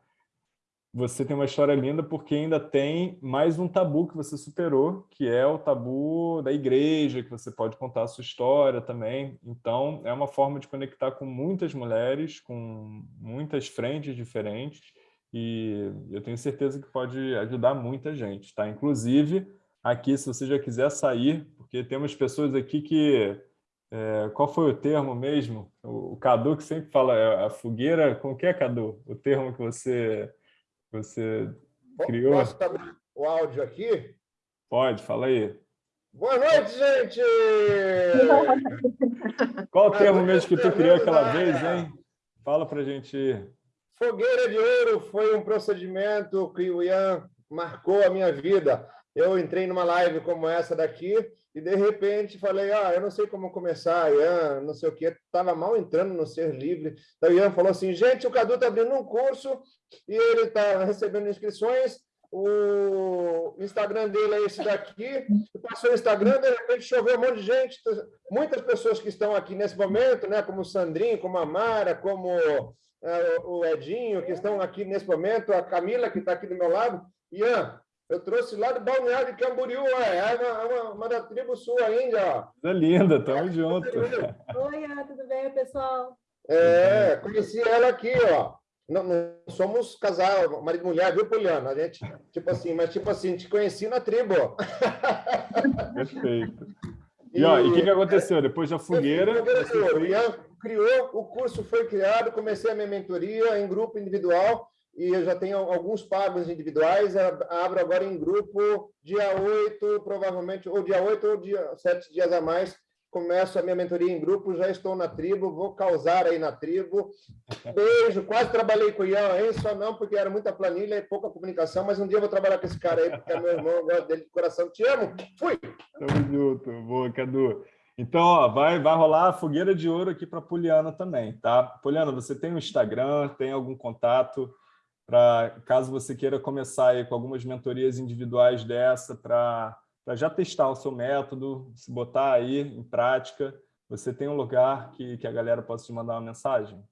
você tem uma história linda porque ainda tem mais um tabu que você superou, que é o tabu da igreja, que você pode contar a sua história também. Então, é uma forma de conectar com muitas mulheres, com muitas frentes diferentes, e eu tenho certeza que pode ajudar muita gente, tá? Inclusive, aqui, se você já quiser sair, porque temos pessoas aqui que... É, qual foi o termo mesmo? O, o Cadu que sempre fala, é a fogueira... Com que é, Cadu? O termo que você você criou. Posso abrir o áudio aqui? Pode, fala aí. Boa noite, gente! Qual o termo mesmo que tu criou aquela vez, hein? Fala pra gente. Fogueira de ouro foi um procedimento que o Ian marcou a minha vida. Eu entrei numa live como essa daqui e, de repente, falei, ah, eu não sei como começar, Ian, não sei o quê. Estava mal entrando no Ser Livre. Então, o Ian falou assim, gente, o Cadu está abrindo um curso e ele está recebendo inscrições. O Instagram dele é esse daqui. Passou o Instagram, de repente choveu um monte de gente. Muitas pessoas que estão aqui nesse momento, né, como o Sandrinho, como a Mara, como é, o Edinho, que estão aqui nesse momento, a Camila, que está aqui do meu lado. Ian, eu trouxe lá do Balneário de Camboriú, é, é uma, uma, uma da tribo sul ainda. Ó. É linda, tamo junto. Oi, tudo bem, pessoal? É, conheci ela aqui, ó. Não, não, somos casal, marido e mulher, viu, Poliana? A gente, tipo assim, mas tipo assim, te conheci na tribo. Perfeito. E, e o que, que aconteceu? Depois da fogueira... fogueira criou, o curso foi criado, comecei a minha mentoria em grupo individual, e eu já tenho alguns pagos individuais, abro agora em grupo, dia 8, provavelmente, ou dia 8 ou dia 7 dias a mais, começo a minha mentoria em grupo, já estou na tribo, vou causar aí na tribo. Beijo, quase trabalhei com o Ian, hein? Só não, porque era muita planilha e pouca comunicação, mas um dia eu vou trabalhar com esse cara aí, porque é meu irmão, eu gosto dele de coração. Te amo! Fui! Tamo junto, boa, Cadu. Então, ó, vai, vai rolar a fogueira de ouro aqui para Poliana também, tá? Poliana, você tem um Instagram, tem algum contato para caso você queira começar aí com algumas mentorias individuais dessa para já testar o seu método, se botar aí em prática, você tem um lugar que, que a galera possa te mandar uma mensagem?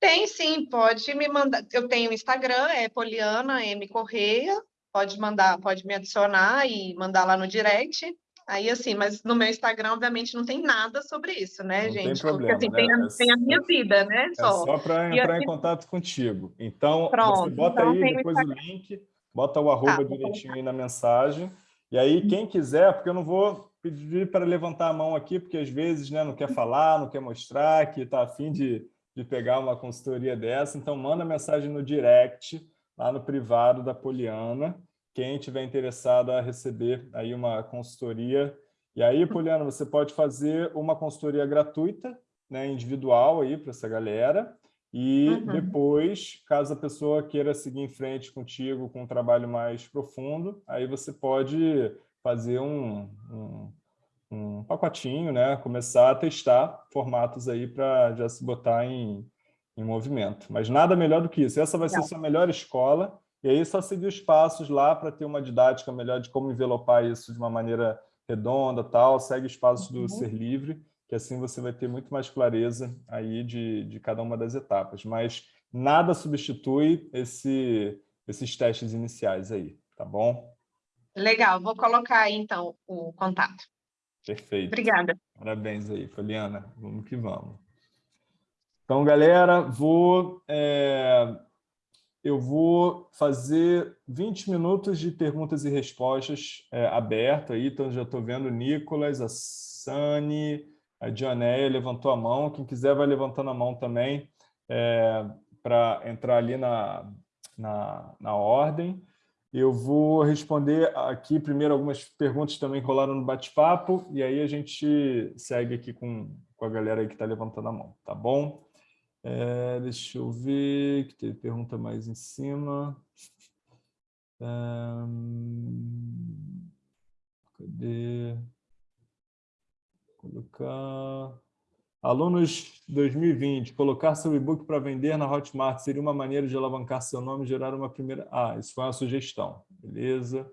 Tem sim, pode me mandar. Eu tenho Instagram, é Poliana M Correia. Pode mandar, pode me adicionar e mandar lá no direct. Aí, assim, mas no meu Instagram, obviamente, não tem nada sobre isso, né, Não tem gente? problema, Porque, assim, né? tem, a, É tem a minha só- vida, né? É Só. só para entrar em assim- contato contigo. Então, Pronto, bota então aí tem o depois o link, bota o arroba vou direitinho aí na mensagem. E aí, quem quiser, porque eu não vou pedir para levantar a mão aqui, porque às vezes né, não quer falar, não quer mostrar, que está afim de, de pegar uma consultoria dessa. Então, manda mensagem no direct, lá no privado da Poliana, quem tiver interessado a receber aí uma consultoria. E aí, Poliana, você pode fazer uma consultoria gratuita, né, individual aí para essa galera. E Uhum. depois, caso a pessoa queira seguir em frente contigo com um trabalho mais profundo, aí você pode fazer um, um, um pacotinho, né? começar a testar formatos aí para já se botar em, em movimento. Mas nada melhor do que isso. Essa vai ser Legal. sua melhor escola, e aí só seguir os passos lá para ter uma didática melhor de como envelopar isso de uma maneira redonda tal. Segue os passos do Uhum. Ser Livre, que assim você vai ter muito mais clareza aí de, de cada uma das etapas. Mas nada substitui esse, esses testes iniciais aí, tá bom? Legal, vou colocar aí, então, o contato. Perfeito. Obrigada. Parabéns aí, Poliana. Vamos que vamos. Então, galera, vou, é, eu vou fazer 20 minutos de perguntas e respostas é, aberto aí. Então, já estou vendo o Nicolas, a Sani, a Dionéia levantou a mão. Quem quiser vai levantando a mão também é, para entrar ali na, na, na ordem. Eu vou responder aqui primeiro algumas perguntas que também rolaram no bate-papo e aí a gente segue aqui com, com a galera que está levantando a mão, tá bom? É, deixa eu ver, que teve pergunta mais em cima. Ahn, cadê? Colocar... Alunos 2020, colocar seu e-book para vender na Hotmart seria uma maneira de alavancar seu nome e gerar uma primeira... Ah, isso foi uma sugestão. Beleza.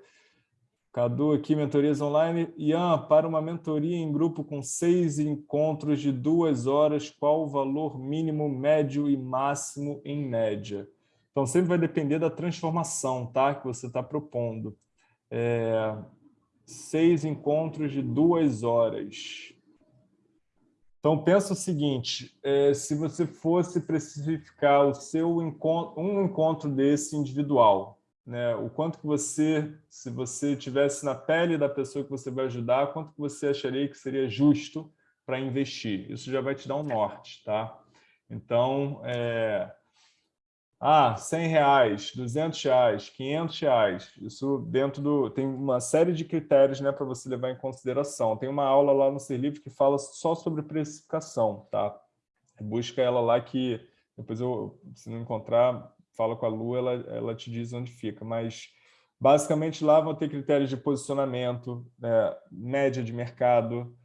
Cadu aqui, mentorias online. Ian, para uma mentoria em grupo com seis encontros de duas horas, qual o valor mínimo, médio e máximo em média? Então, sempre vai depender da transformação tá? que você está propondo. É, seis encontros de duas horas. Então, pensa o seguinte, é, se você fosse precificar o seu encontro, um encontro desse individual, né, o quanto que você, se você tivesse na pele da pessoa que você vai ajudar, quanto que você acharia que seria justo para investir? Isso já vai te dar um norte, tá? Então, é, ah, 100 reais, 200 reais, 500 reais, isso dentro do... Tem uma série de critérios né, para você levar em consideração. Tem uma aula lá no Ser Livre que fala só sobre precificação, tá? Busca ela lá que, depois eu, se não encontrar, fala com a Lu, ela, ela te diz onde fica. Mas, basicamente, lá vão ter critérios de posicionamento, né, média de mercado,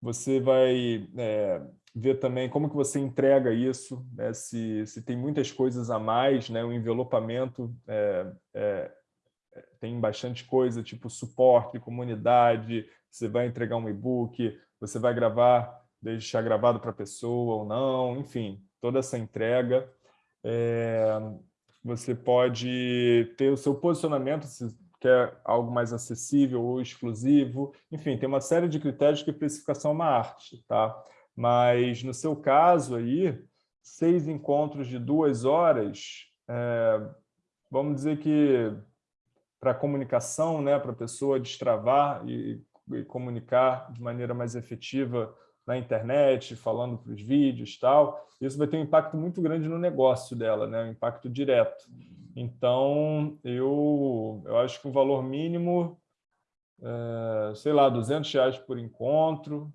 você vai... É, ver também como que você entrega isso, né? se, se tem muitas coisas a mais, né? o envelopamento é, é, tem bastante coisa, tipo suporte, comunidade, você vai entregar um e-book, você vai gravar, deixar gravado para a pessoa ou não, enfim, toda essa entrega. É, você pode ter o seu posicionamento, se quer algo mais acessível ou exclusivo, enfim, tem uma série de critérios que a precificação é uma arte, tá? Mas, no seu caso aí, seis encontros de duas horas, é, vamos dizer que para comunicação, né, para a pessoa destravar e, e, comunicar de maneira mais efetiva na internet, falando para os vídeos e tal, isso vai ter um impacto muito grande no negócio dela, né, um impacto direto. Então, eu, eu acho que o valor mínimo, é, sei lá, 200 reais por encontro,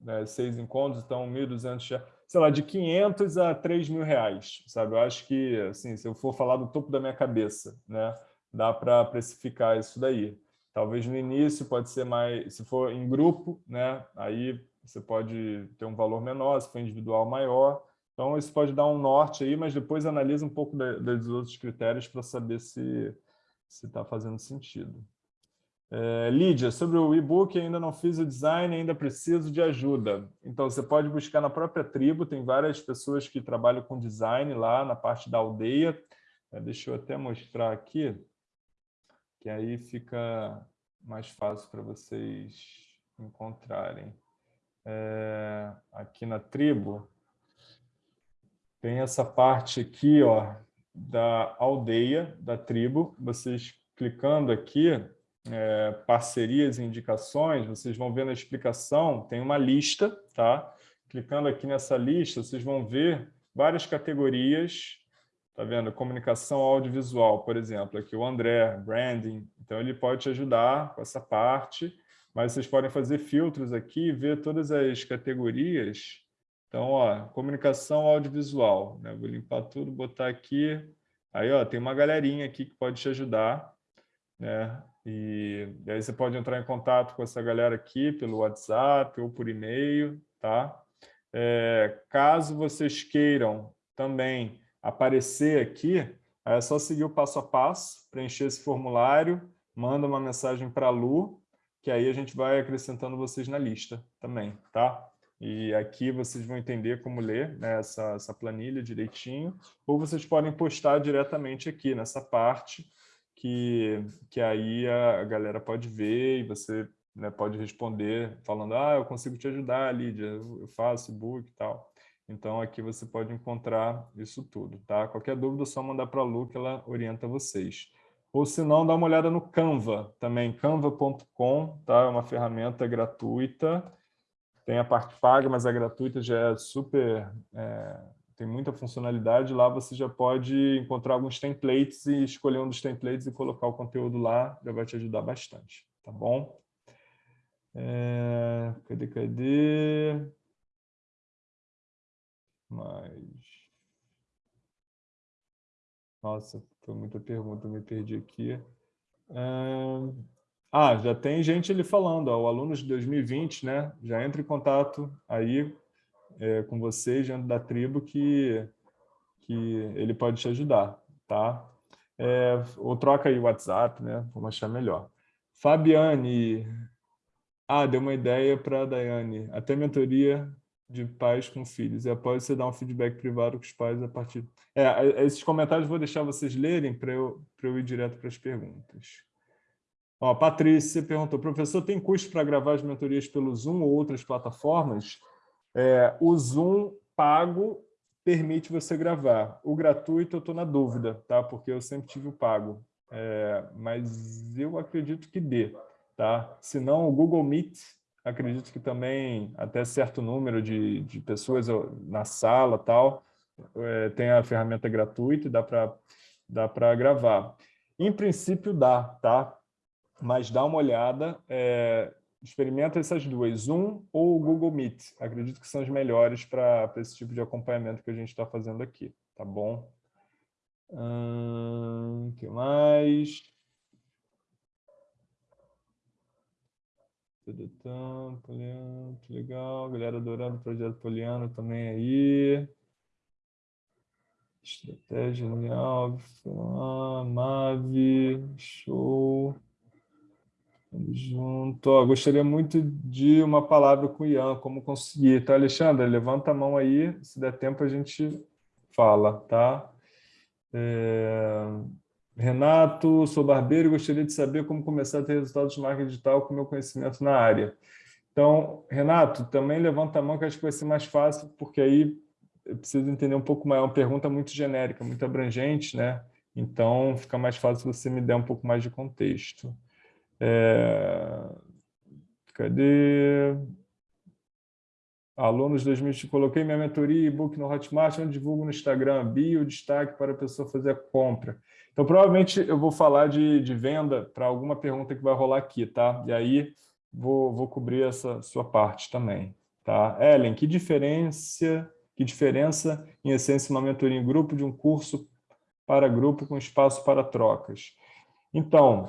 né, seis encontros, então 1.200, sei lá, de 500 a 3 mil reais, sabe? Eu acho que, assim, se eu for falar do topo da minha cabeça, né, dá para precificar isso daí. Talvez no início pode ser mais, se for em grupo, né, aí você pode ter um valor menor, se for individual maior, então isso pode dar um norte aí, mas depois analisa um pouco dos outros critérios para saber se está fazendo sentido. É, Lídia, sobre o e-book, ainda não fiz o design, ainda preciso de ajuda. Então, você pode buscar na própria tribo, tem várias pessoas que trabalham com design lá na parte da aldeia. É, deixa eu até mostrar aqui, que aí fica, mais fácil para vocês encontrarem. É, aqui na tribo, tem essa parte aqui, ó, da aldeia, da tribo. Vocês clicando aqui, é, parcerias e indicações, vocês vão ver na explicação, tem uma lista, tá? Clicando aqui nessa lista, vocês vão ver várias categorias, tá vendo? Comunicação audiovisual, por exemplo, aqui o André, branding, então ele pode te ajudar com essa parte, mas vocês podem fazer filtros aqui e ver todas as categorias. Então, ó, comunicação audiovisual, né? Vou limpar tudo, botar aqui. Aí, ó, tem uma galerinha aqui que pode te ajudar, né? E, e aí você pode entrar em contato com essa galera aqui pelo WhatsApp ou por e-mail, tá? É, caso vocês queiram também aparecer aqui, é só seguir o passo a passo, preencher esse formulário, manda uma mensagem para a Lu, que aí a gente vai acrescentando vocês na lista também, tá? E aqui vocês vão entender como ler né, essa, essa planilha direitinho, ou vocês podem postar diretamente aqui nessa parte, que, que aí a galera pode ver e você né, pode responder falando, ah, eu consigo te ajudar, Lídia, eu faço e-book e tal. Então, aqui você pode encontrar isso tudo, tá? Qualquer dúvida, é só mandar para a Lu, que ela orienta vocês. Ou se não, dá uma olhada no Canva também, canva.com, tá? É uma ferramenta gratuita, tem a parte paga, mas a gratuita já é super... É, tem muita funcionalidade. Lá você já pode encontrar alguns templates e escolher um dos templates e colocar o conteúdo lá, já vai te ajudar bastante, tá bom? É, cadê, cadê? Mas... Nossa, foi muita pergunta, me perdi aqui. É... Ah, já tem gente ali falando, ó, o aluno de 2020, né? Já entra em contato aí é, com vocês dentro da tribo que, que ele pode te ajudar, tá? É, ou troca aí o WhatsApp, né? Vamos achar melhor. Fabiane, ah, deu uma ideia para a Daiane. Até mentoria de pais com filhos. E após você dar um feedback privado com os pais a partir... É, esses comentários vou deixar vocês lerem para eu, eu ir direto para as perguntas. Ó, Patrícia perguntou, professor, tem custo para gravar as mentorias pelo Zoom ou outras plataformas? É, o Zoom pago permite você gravar. O gratuito eu estou na dúvida, tá? porque eu sempre tive o pago. É, mas eu acredito que dê. Tá? Se não, o Google Meet, acredito que também até certo número de, de pessoas na sala tal, é, tem a ferramenta gratuita e dá para dá para gravar. Em princípio dá, tá? Mas dá uma olhada, é, experimenta essas duas, Zoom ou o Google Meet. Acredito que são as melhores para esse tipo de acompanhamento que a gente está fazendo aqui, tá bom? O hum, que mais? Poliano, legal. Galera adorando o projeto Poliano também aí. Estratégia genial. Mave, show. Tamo junto. Ó, gostaria muito de uma palavra com o Ian, como conseguir. Tá, Alexandre? Levanta a mão aí, se der tempo a gente fala, tá? É... Renato, sou barbeiro e gostaria de saber como começar a ter resultados de marketing digital com meu conhecimento na área. Então, Renato, também levanta a mão que acho que vai ser mais fácil, porque aí eu preciso entender um pouco mais. É uma pergunta muito genérica, muito abrangente, né? Então, fica mais fácil se você me der um pouco mais de contexto. É... Cadê? Alunos 2020, coloquei minha mentoria e-book no Hotmart, onde divulgo no Instagram, bio, destaque para a pessoa fazer a compra. Então, provavelmente eu vou falar de, de venda para alguma pergunta que vai rolar aqui, tá? E aí vou, vou cobrir essa sua parte também, tá? Ellen, que diferença, que diferença, em essência, uma mentoria em grupo de um curso para grupo com espaço para trocas? Então,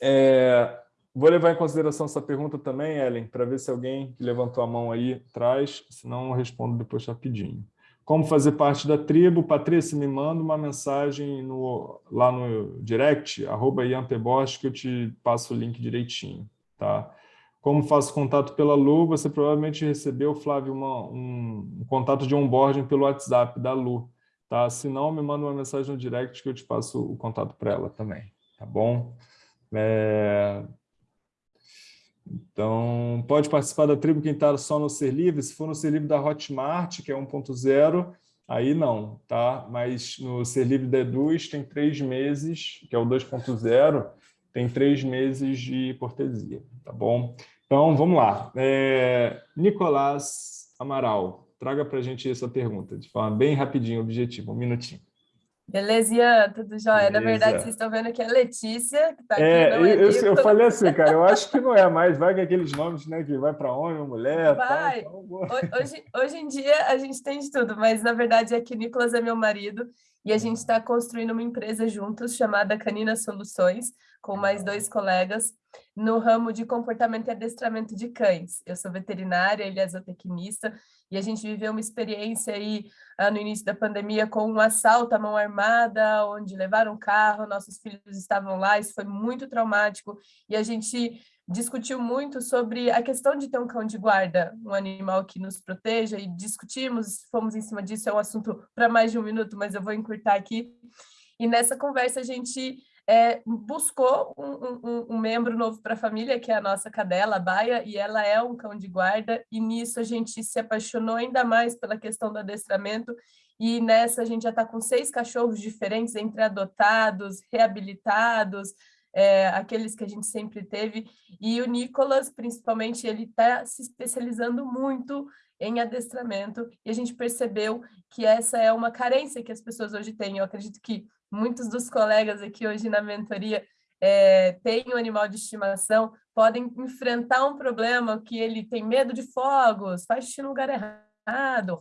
é, vou levar em consideração essa pergunta também, Ellen, para ver se alguém que levantou a mão aí traz, senão eu respondo depois rapidinho. Como fazer parte da tribo? Patrícia, me manda uma mensagem no, lá no direct, arroba que eu te passo o link direitinho. Tá? Como faço contato pela Lu? Você provavelmente recebeu, Flávio, uma, um, um, contato de onboarding pelo WhatsApp da Lu. Tá? Se não, me manda uma mensagem no direct que eu te passo o contato para ela também. Tá bom? É... Então, pode participar da tribo quem está só no Ser Livre. Se for no Ser Livre da Hotmart, que é 1.0, aí não, tá? Mas no Ser Livre D2 tem três meses, que é o 2.0, tem três meses de cortesia, tá bom? Então, vamos lá. É, Nicolás Amaral, traga para a gente essa pergunta, de forma bem rapidinho, objetiva, um minutinho. Beleza, Ian, tudo jóia? Beleza. Na verdade, vocês estão vendo que é Letícia, que está aqui, é, não é eu, eu, falei assim, cara, eu acho que não é mais, vai com aqueles nomes, né, que vai para homem, mulher, vai. Tal, hoje, hoje em dia a gente tem de tudo, mas na verdade é que o Nicolas é meu marido e a gente está construindo uma empresa juntos chamada Canina Soluções, com mais dois colegas, no ramo de comportamento e adestramento de cães. Eu sou veterinária, ele é zootecnista, e a gente viveu uma experiência aí ah, no início da pandemia com um assalto à mão armada, onde levaram um carro, nossos filhos estavam lá, isso foi muito traumático, e a gente discutiu muito sobre a questão de ter um cão de guarda, um animal que nos proteja, e discutimos, fomos em cima disso, é um assunto para mais de um minuto, mas eu vou encurtar aqui. E nessa conversa a gente é, buscou um, um, um, membro novo para a família, que é a nossa cadela, a Baia, e ela é um cão de guarda, e nisso a gente se apaixonou ainda mais pela questão do adestramento, e nessa a gente já está com seis cachorros diferentes, entre adotados, reabilitados, é, aqueles que a gente sempre teve, e o Nicolas, principalmente, ele está se especializando muito em adestramento, e a gente percebeu que essa é uma carência que as pessoas hoje têm. Eu acredito que muitos dos colegas aqui hoje na mentoria é, têm um animal de estimação, podem enfrentar um problema que ele tem medo de fogos, faz xixi no lugar errado,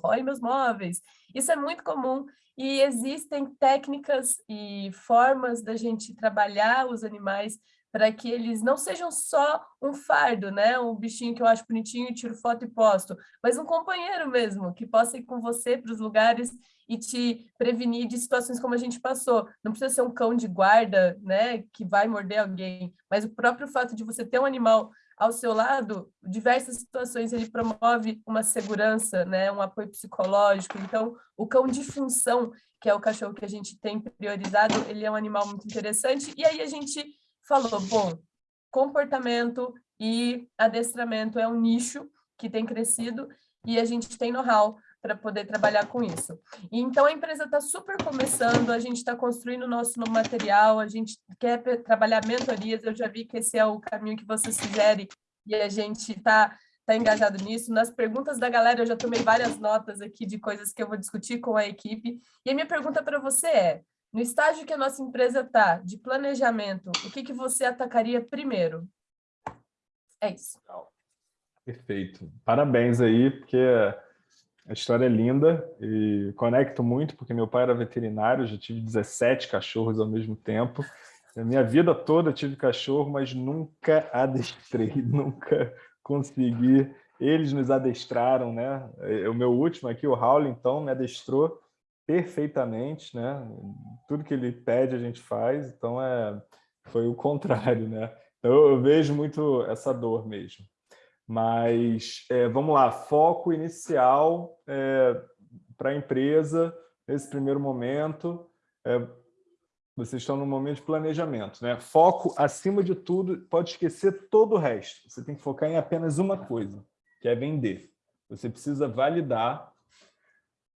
rói meus móveis. Isso é muito comum e existem técnicas e formas da gente trabalhar os animais para que eles não sejam só um fardo, né? Um bichinho que eu acho bonitinho tiro foto e posto, mas um companheiro mesmo, que possa ir com você para os lugares e te prevenir de situações como a gente passou. Não precisa ser um cão de guarda, né, que vai morder alguém, mas o próprio fato de você ter um animal ao seu lado, diversas situações ele promove uma segurança, né, um apoio psicológico. Então, o cão de função, que é o cachorro que a gente tem priorizado, ele é um animal muito interessante. E aí a gente falou, bom, comportamento e adestramento é um nicho que tem crescido e a gente tem know-how para poder trabalhar com isso. E, então, a empresa está super começando, a gente está construindo o nosso material, a gente quer trabalhar mentorias, eu já vi que esse é o caminho que você sugere e a gente está tá engajado nisso. Nas perguntas da galera, eu já tomei várias notas aqui de coisas que eu vou discutir com a equipe. E a minha pergunta para você é, no estágio que a nossa empresa está, de planejamento, o que, que você atacaria primeiro? É isso. Perfeito. Parabéns aí, porque a história é linda e conecto muito, porque meu pai era veterinário, já tive 17 cachorros ao mesmo tempo. Na minha vida toda tive cachorro, mas nunca adestrei, nunca consegui. Eles nos adestraram, né? O meu último aqui, o Raul, então, me adestrou perfeitamente, né? Tudo que ele pede a gente faz, então é, foi o contrário, né? Então eu vejo muito essa dor mesmo. Mas é, vamos lá, foco inicial é, para a empresa nesse primeiro momento. É, vocês estão no momento de planejamento, né? Foco acima de tudo, pode esquecer todo o resto. Você tem que focar em apenas uma coisa, que é vender. Você precisa validar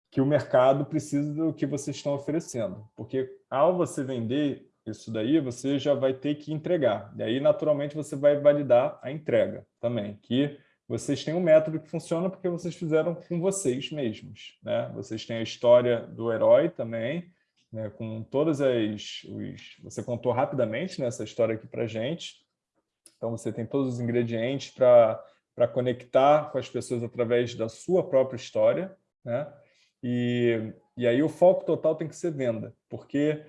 que o mercado precisa do que vocês estão oferecendo. Porque ao você vender isso daí, você já vai ter que entregar. E aí, naturalmente, você vai validar a entrega também, que vocês têm um método que funciona porque vocês fizeram com vocês mesmos. Né? Vocês têm a história do herói também, né? com todas as... Os, você contou rapidamente né, essa história aqui para gente. Então, você tem todos os ingredientes para conectar com as pessoas através da sua própria história, né? E, e aí o foco total tem que ser venda, porque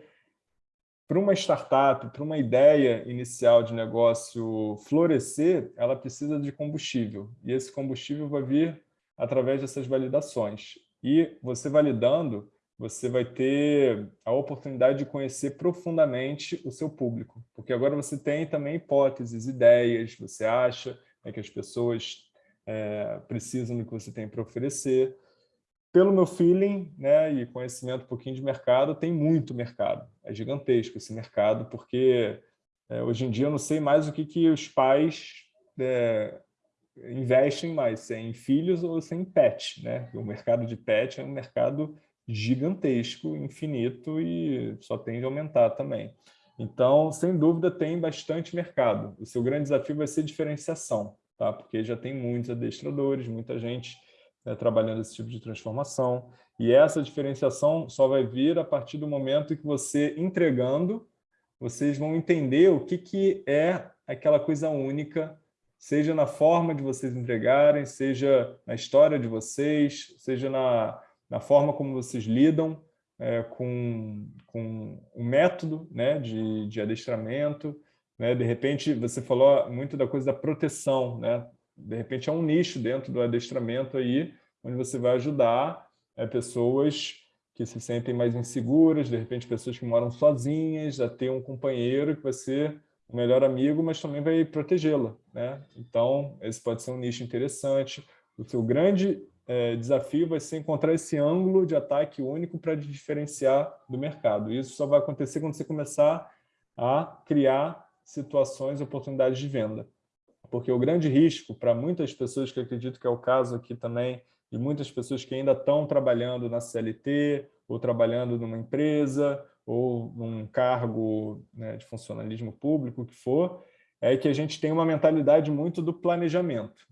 para uma startup, para uma ideia inicial de negócio florescer, ela precisa de combustível. E esse combustível vai vir através dessas validações. E você validando, você vai ter a oportunidade de conhecer profundamente o seu público. Porque agora você tem também hipóteses, ideias, você acha né, que as pessoas é, precisam do que você tem para oferecer pelo meu feeling né, e conhecimento um pouquinho de mercado, tem muito mercado. É gigantesco esse mercado, porque é, hoje em dia eu não sei mais o que, que os pais é, investem mais, se é em filhos ou se é em pet. Né? O mercado de pet é um mercado gigantesco, infinito e só tende a aumentar também. Então, sem dúvida, tem bastante mercado. O seu grande desafio vai ser diferenciação, tá? porque já tem muitos adestradores, muita gente né, trabalhando esse tipo de transformação. E essa diferenciação só vai vir a partir do momento que você, entregando, vocês vão entender o que, que é aquela coisa única, seja na forma de vocês entregarem, seja na história de vocês, seja na, na forma como vocês lidam é, com, com o método né, de, de adestramento. Né? De repente, você falou muito da coisa da proteção. Né? De repente, é um nicho dentro do adestramento aí, onde você vai ajudar é, pessoas que se sentem mais inseguras, de repente pessoas que moram sozinhas, a ter um companheiro que vai ser o melhor amigo, mas também vai protegê-la. Né? Então, esse pode ser um nicho interessante. O seu grande é, desafio vai ser encontrar esse ângulo de ataque único para diferenciar do mercado. Isso só vai acontecer quando você começar a criar situações, oportunidades de venda. Porque o grande risco para muitas pessoas, que acredito que é o caso aqui também, de muitas pessoas que ainda estão trabalhando na CLT, ou trabalhando numa empresa, ou num cargo né, de funcionalismo público, o que for, é que a gente tem uma mentalidade muito do planejamento.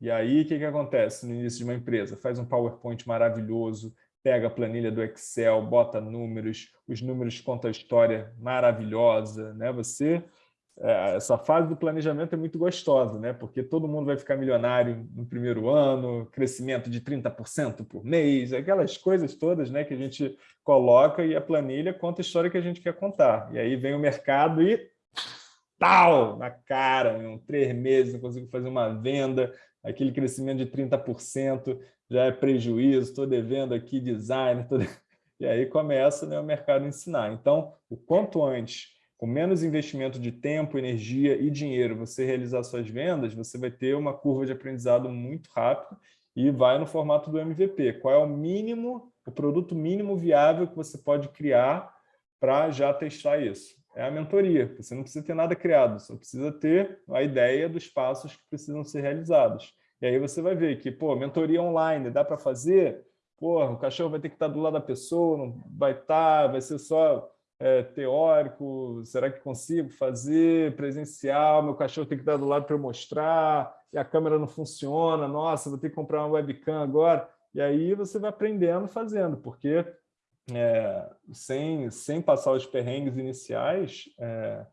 E aí, o que, que acontece no início de uma empresa? Faz um PowerPoint maravilhoso, pega a planilha do Excel, bota números, os números contam a história maravilhosa, né? Você essa fase do planejamento é muito gostosa, né? porque todo mundo vai ficar milionário no primeiro ano, crescimento de 30% por mês, aquelas coisas todas né, que a gente coloca e a planilha conta a história que a gente quer contar. E aí vem o mercado e tal, na cara, em três meses não consigo fazer uma venda, aquele crescimento de 30% já é prejuízo, estou devendo aqui design, tô... e aí começa né, o mercado ensinar. Então, o quanto antes com menos investimento de tempo, energia e dinheiro, você realizar suas vendas, você vai ter uma curva de aprendizado muito rápido e vai no formato do MVP. Qual é o mínimo, o produto mínimo viável que você pode criar para já testar isso? É a mentoria. Você não precisa ter nada criado, só precisa ter a ideia dos passos que precisam ser realizados. E aí você vai ver que, pô, mentoria online, dá para fazer? Pô, o cachorro vai ter que estar do lado da pessoa, não vai estar, vai ser só é, teórico, será que consigo fazer presencial, meu cachorro tem que estar do lado para eu mostrar, e a câmera não funciona, nossa, vou ter que comprar uma webcam agora. E aí você vai aprendendo fazendo, porque é, sem, sem passar os perrengues iniciais, é,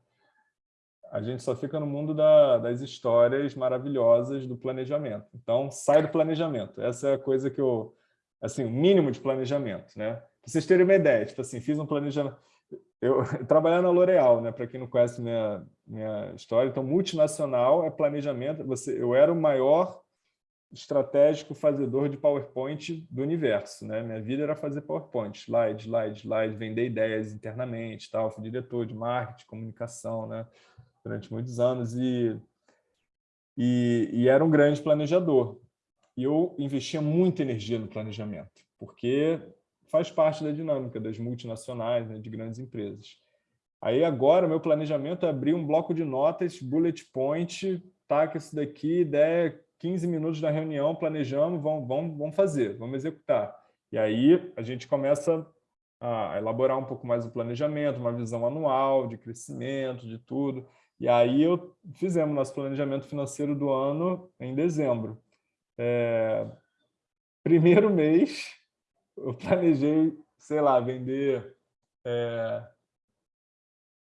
a gente só fica no mundo da, das histórias maravilhosas do planejamento. Então, sai do planejamento. Essa é a coisa que eu... Assim, o mínimo de planejamento, né? Pra vocês terem uma ideia, tipo assim, fiz um planejamento eu trabalhar na L'Oréal, né? Para quem não conhece minha minha história, então multinacional é planejamento. Você, eu era o maior estratégico fazedor de PowerPoint do universo, né? Minha vida era fazer PowerPoint, slide, slide, slide, vender ideias internamente, tal. Fui diretor de marketing, comunicação, né? Durante muitos anos e e, e era um grande planejador. E eu investia muita energia no planejamento, porque faz parte da dinâmica das multinacionais, né, de grandes empresas. Aí agora, meu planejamento é abrir um bloco de notas, bullet point, tá, que isso daqui, ideia, 15 minutos da reunião, planejamos, vamos, vamos, vamos fazer, vamos executar. E aí a gente começa a elaborar um pouco mais o planejamento, uma visão anual de crescimento, de tudo. E aí eu fizemos nosso planejamento financeiro do ano em dezembro. É, primeiro mês, eu planejei, sei lá, vender é,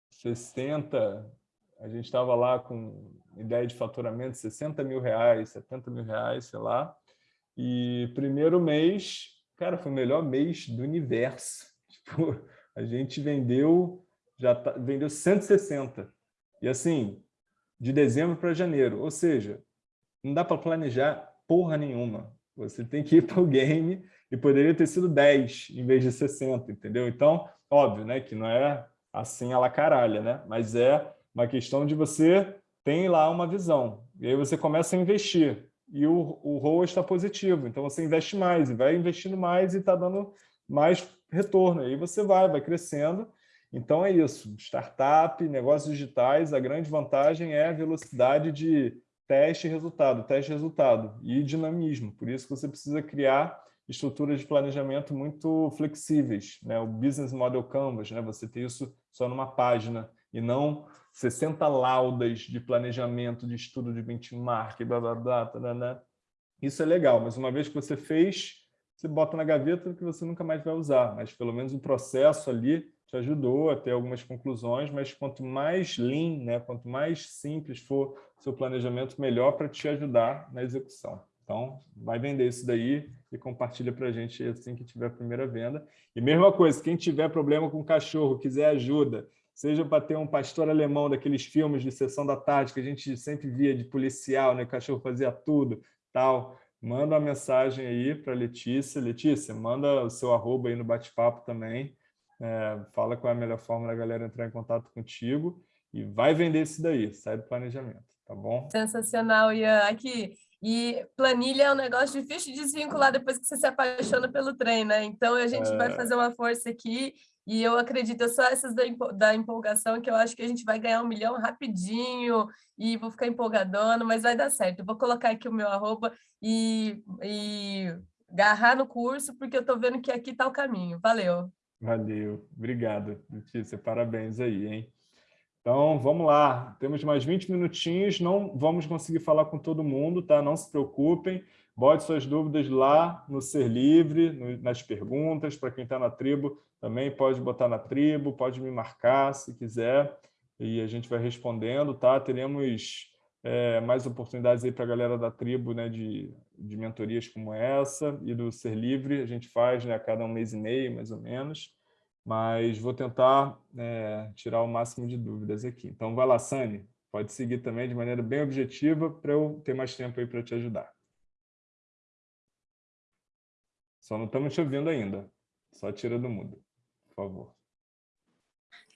60, a gente estava lá com ideia de faturamento de 60 mil reais, 70 mil reais, sei lá, e primeiro mês, cara, foi o melhor mês do universo. Tipo, a gente vendeu, já tá, vendeu 160. E assim, de dezembro para janeiro, ou seja, não dá para planejar porra nenhuma. Você tem que ir para o game e poderia ter sido 10 em vez de 60, entendeu? Então, óbvio, né, que não é assim a la caralha, né? Mas é uma questão de você tem lá uma visão, e aí você começa a investir, e o, o ROA está positivo, então você investe mais, e vai investindo mais e está dando mais retorno, aí você vai, vai crescendo, então é isso, startup, negócios digitais, a grande vantagem é a velocidade de teste resultado, teste resultado, e dinamismo. Por isso que você precisa criar estruturas de planejamento muito flexíveis, né? o Business Model Canvas, né? você ter isso só numa página, e não 60 laudas de planejamento, de estudo de benchmark, blá, blá, blá, blá. Isso é legal, mas uma vez que você fez, você bota na gaveta que você nunca mais vai usar, mas pelo menos o processo ali te ajudou a ter algumas conclusões, mas quanto mais lean, né, quanto mais simples for seu planejamento, melhor para te ajudar na execução. Então, vai vender isso daí e compartilha para a gente assim que tiver a primeira venda. E mesma coisa, quem tiver problema com cachorro, quiser ajuda, seja para ter um pastor alemão daqueles filmes de sessão da tarde que a gente sempre via de policial, né? Cachorro fazia tudo, tal. Manda uma mensagem aí para Letícia. Letícia, manda o seu arroba aí no bate-papo também. É, fala qual é a melhor forma da galera entrar em contato contigo e vai vender isso daí, sai do planejamento, tá bom? Sensacional, Ian. Aqui, e planilha é um negócio difícil de desvincular depois que você se apaixona pelo trem, né? Então, a gente é... vai fazer uma força aqui e eu acredito, só essas da, empolgação, que eu acho que a gente vai ganhar um milhão rapidinho e vou ficar empolgadona, mas vai dar certo. Eu vou colocar aqui o meu arroba e, e agarrar no curso, porque eu estou vendo que aqui está o caminho. Valeu. Valeu. Obrigado, Letícia. Parabéns aí, hein? Então, vamos lá. Temos mais 20 minutinhos. Não vamos conseguir falar com todo mundo, tá? Não se preocupem. Bote suas dúvidas lá no Ser Livre, no, nas perguntas. Para quem está na tribo, também pode botar na tribo, pode me marcar se quiser. E a gente vai respondendo, tá? Teremos é, mais oportunidades aí para a galera da tribo, né? De, de mentorias como essa e do Ser Livre. A gente faz né, a cada um mês e meio, mais ou menos. Mas vou tentar é, tirar o máximo de dúvidas aqui. Então, vai lá, Sani. Pode seguir também de maneira bem objetiva para eu ter mais tempo aí para te ajudar. Só não estamos te ouvindo ainda. Só tira do mudo, por favor.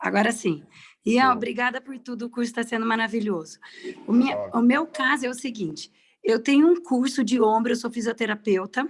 Agora sim. Ian, Sim. obrigada por tudo, o curso está sendo maravilhoso. O, minha, o, meu caso é o seguinte, eu tenho um curso de ombro, eu sou fisioterapeuta,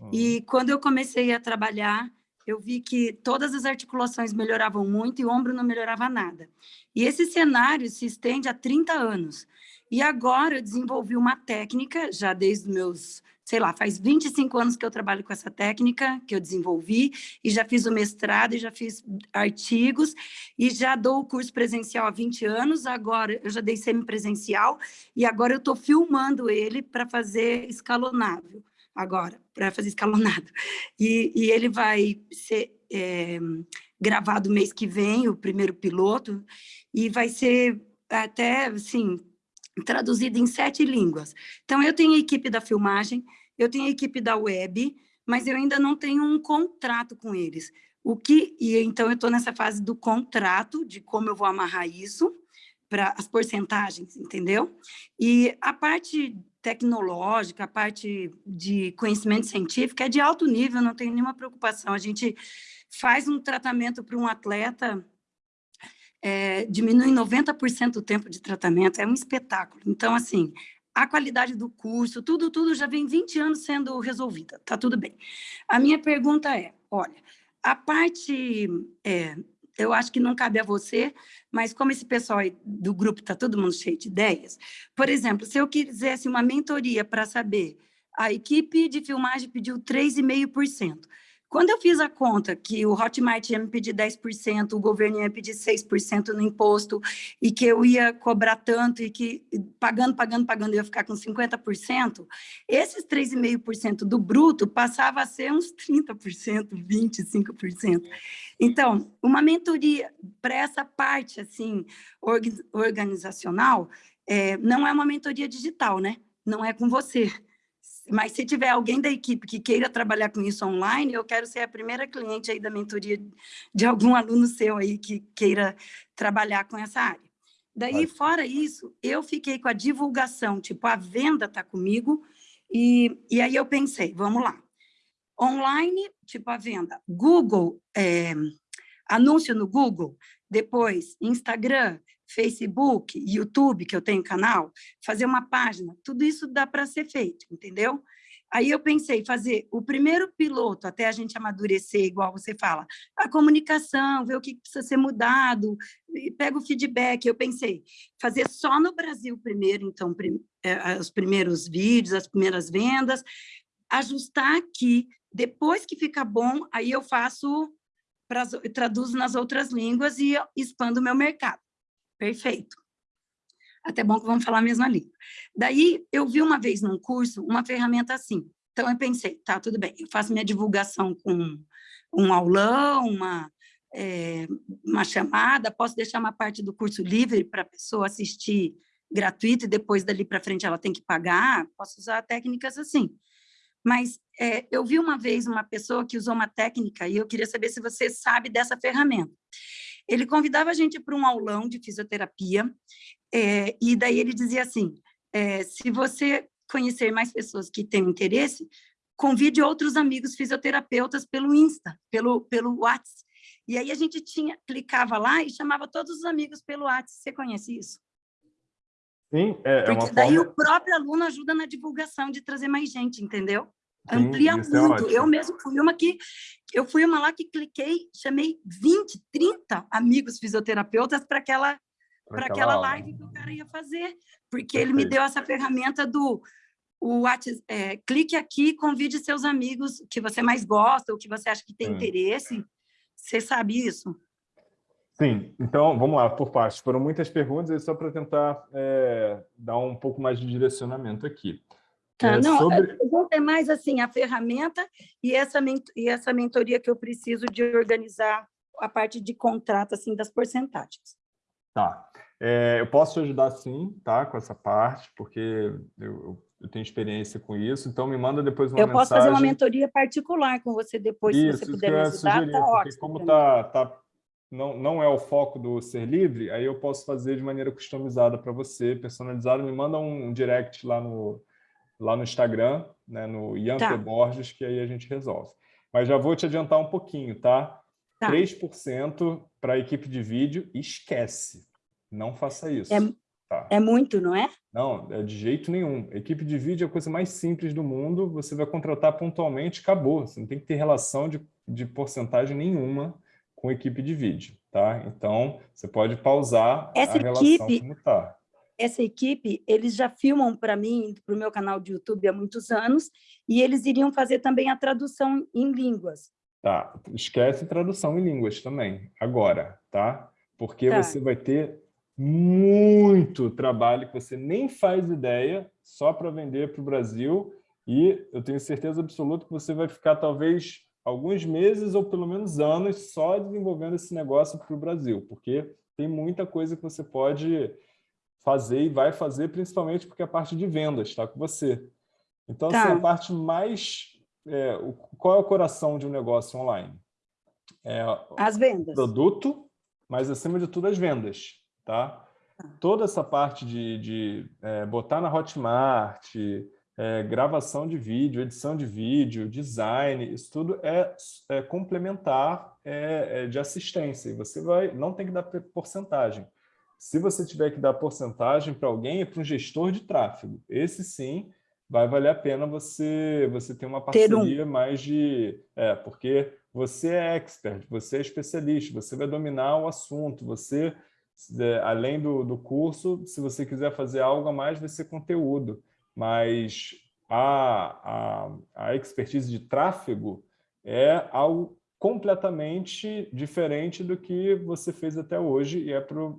uhum. e quando eu comecei a trabalhar, eu vi que todas as articulações melhoravam muito e o ombro não melhorava nada. E esse cenário se estende há 30 anos. E agora eu desenvolvi uma técnica, já desde meus sei lá, faz 25 anos que eu trabalho com essa técnica, que eu desenvolvi, e já fiz o mestrado, e já fiz artigos, e já dou o curso presencial há 20 anos, agora eu já dei semipresencial, e agora eu estou filmando ele para fazer escalonável, agora, para fazer escalonado. E, e, ele vai ser é, gravado mês que vem, o primeiro piloto, e vai ser até, assim, traduzido em sete línguas. Então, eu tenho a equipe da filmagem, eu tenho a equipe da web, mas eu ainda não tenho um contrato com eles. O que e então eu estou nessa fase do contrato, de como eu vou amarrar isso para as porcentagens, entendeu? E a parte tecnológica, a parte de conhecimento científico é de alto nível, não tenho nenhuma preocupação. A gente faz um tratamento para um atleta, é, diminui 90% o tempo de tratamento, é um espetáculo. Então, assim, a qualidade do curso, tudo, tudo já vem 20 anos sendo resolvida, tá tudo bem. A minha pergunta é, olha, a parte, é, eu acho que não cabe a você, mas como esse pessoal do grupo está todo mundo cheio de ideias, por exemplo, se eu quisesse uma mentoria para saber, a equipe de filmagem pediu 3,5%, quando eu fiz a conta que o Hotmart ia me pedir 10%, o governo ia pedir 6% no imposto, e que eu ia cobrar tanto, e que pagando, pagando, pagando, eu ia ficar com 50%, esses 3,5% do bruto passava a ser uns 30%, 25%. Então, uma mentoria para essa parte assim organizacional é, não é uma mentoria digital, né? Não é com você mas se tiver alguém da equipe que queira trabalhar com isso online, eu quero ser a primeira cliente aí da mentoria de algum aluno seu aí que queira trabalhar com essa área. Daí, fora isso, eu fiquei com a divulgação, tipo, a venda está comigo, e, e aí eu pensei, vamos lá. Online, tipo a venda. Google, é, anúncio no Google, depois Instagram, Facebook, YouTube, que eu tenho canal, fazer uma página, tudo isso dá para ser feito, entendeu? Aí eu pensei fazer o primeiro piloto, até a gente amadurecer, igual você fala, a comunicação, ver o que precisa ser mudado, pega o feedback. Eu pensei fazer só no Brasil primeiro, então, prim, é, os primeiros vídeos, as primeiras vendas, ajustar aqui, depois que fica bom, aí eu faço, traduzo nas outras línguas e expando o meu mercado. Perfeito. Até bom que vamos falar a mesma língua. Daí, eu vi uma vez num curso uma ferramenta assim. Então, eu pensei, tá, tudo bem, eu faço minha divulgação com um aulão, uma, é, uma chamada, posso deixar uma parte do curso livre para a pessoa assistir gratuito e depois dali para frente ela tem que pagar, posso usar técnicas assim. Mas é, eu vi uma vez uma pessoa que usou uma técnica e eu queria saber se você sabe dessa ferramenta. Ele convidava a gente para um aulão de fisioterapia é, e daí ele dizia assim, é, se você conhecer mais pessoas que têm interesse, convide outros amigos fisioterapeutas pelo Insta, pelo, pelo WhatsApp. E aí a gente tinha, clicava lá e chamava todos os amigos pelo WhatsApp. Você conhece isso? Sim, é, é Porque uma daí forma... o próprio aluno ajuda na divulgação de trazer mais gente, entendeu? Amplia Sim, é muito. É eu mesmo fui uma que eu fui uma lá que cliquei, chamei 20, 30 amigos fisioterapeutas para aquela para aquela live que o cara ia fazer, porque Perfeito. ele me deu essa ferramenta do o WhatsApp, é, clique aqui, convide seus amigos que você mais gosta, ou que você acha que tem interesse. Você sabe isso? Sim, então vamos lá, por partes. Foram muitas perguntas, e só para tentar é, dar um pouco mais de direcionamento aqui. Tá, é, não, sobre... é mais assim, a ferramenta e essa, e essa mentoria que eu preciso de organizar a parte de contrato, assim, das porcentagens. Tá. É, eu posso te ajudar sim, tá? Com essa parte, porque eu, eu, tenho experiência com isso, então me manda depois uma eu mensagem. Eu posso fazer uma mentoria particular com você depois, isso, se você puder me ajudar, sugerir, tá ótimo. como tá, tá, não, não é o foco do Ser Livre, aí eu posso fazer de maneira customizada para você, personalizada, me manda um direct lá no, lá no Instagram, né, no Ian tá. Borges, que aí a gente resolve. Mas já vou te adiantar um pouquinho, tá? Tá. 3% para a equipe de vídeo, esquece. Não faça isso. É, tá. é muito, não é? Não, é de jeito nenhum. Equipe de vídeo é a coisa mais simples do mundo. Você vai contratar pontualmente, acabou. Você não tem que ter relação de, de porcentagem nenhuma com equipe de vídeo, tá? Então, você pode pausar Essa a relação equipe, como está. Essa equipe, eles já filmam para mim, para o meu canal de YouTube há muitos anos, e eles iriam fazer também a tradução em línguas. Tá, esquece tradução em línguas também, agora, tá? Porque tá. você vai ter muito trabalho que você nem faz ideia só para vender para o Brasil e eu tenho certeza absoluta que você vai ficar talvez alguns meses ou pelo menos anos só desenvolvendo esse negócio para o Brasil, porque tem muita coisa que você pode fazer e vai fazer, principalmente porque a parte de vendas está com você. Então, tá. assim, a parte mais é, o, qual é o coração de um negócio online? É, as vendas. Produto, mas acima de tudo as vendas. Tá? tá? Toda essa parte de, de é, botar na Hotmart, é, gravação de vídeo, edição de vídeo, design, isso tudo é, é complementar é, é, de assistência. E você vai, não tem que dar porcentagem. Se você tiver que dar porcentagem para alguém, é para um gestor de tráfego. Esse sim vai valer a pena você, você ter uma parceria um. mais de... É, porque você é expert, você é especialista, você vai dominar o assunto, você, é, além do, do curso, se você quiser fazer algo a mais, vai ser conteúdo. Mas a, a, a expertise de tráfego é algo completamente diferente do que você fez até hoje e é para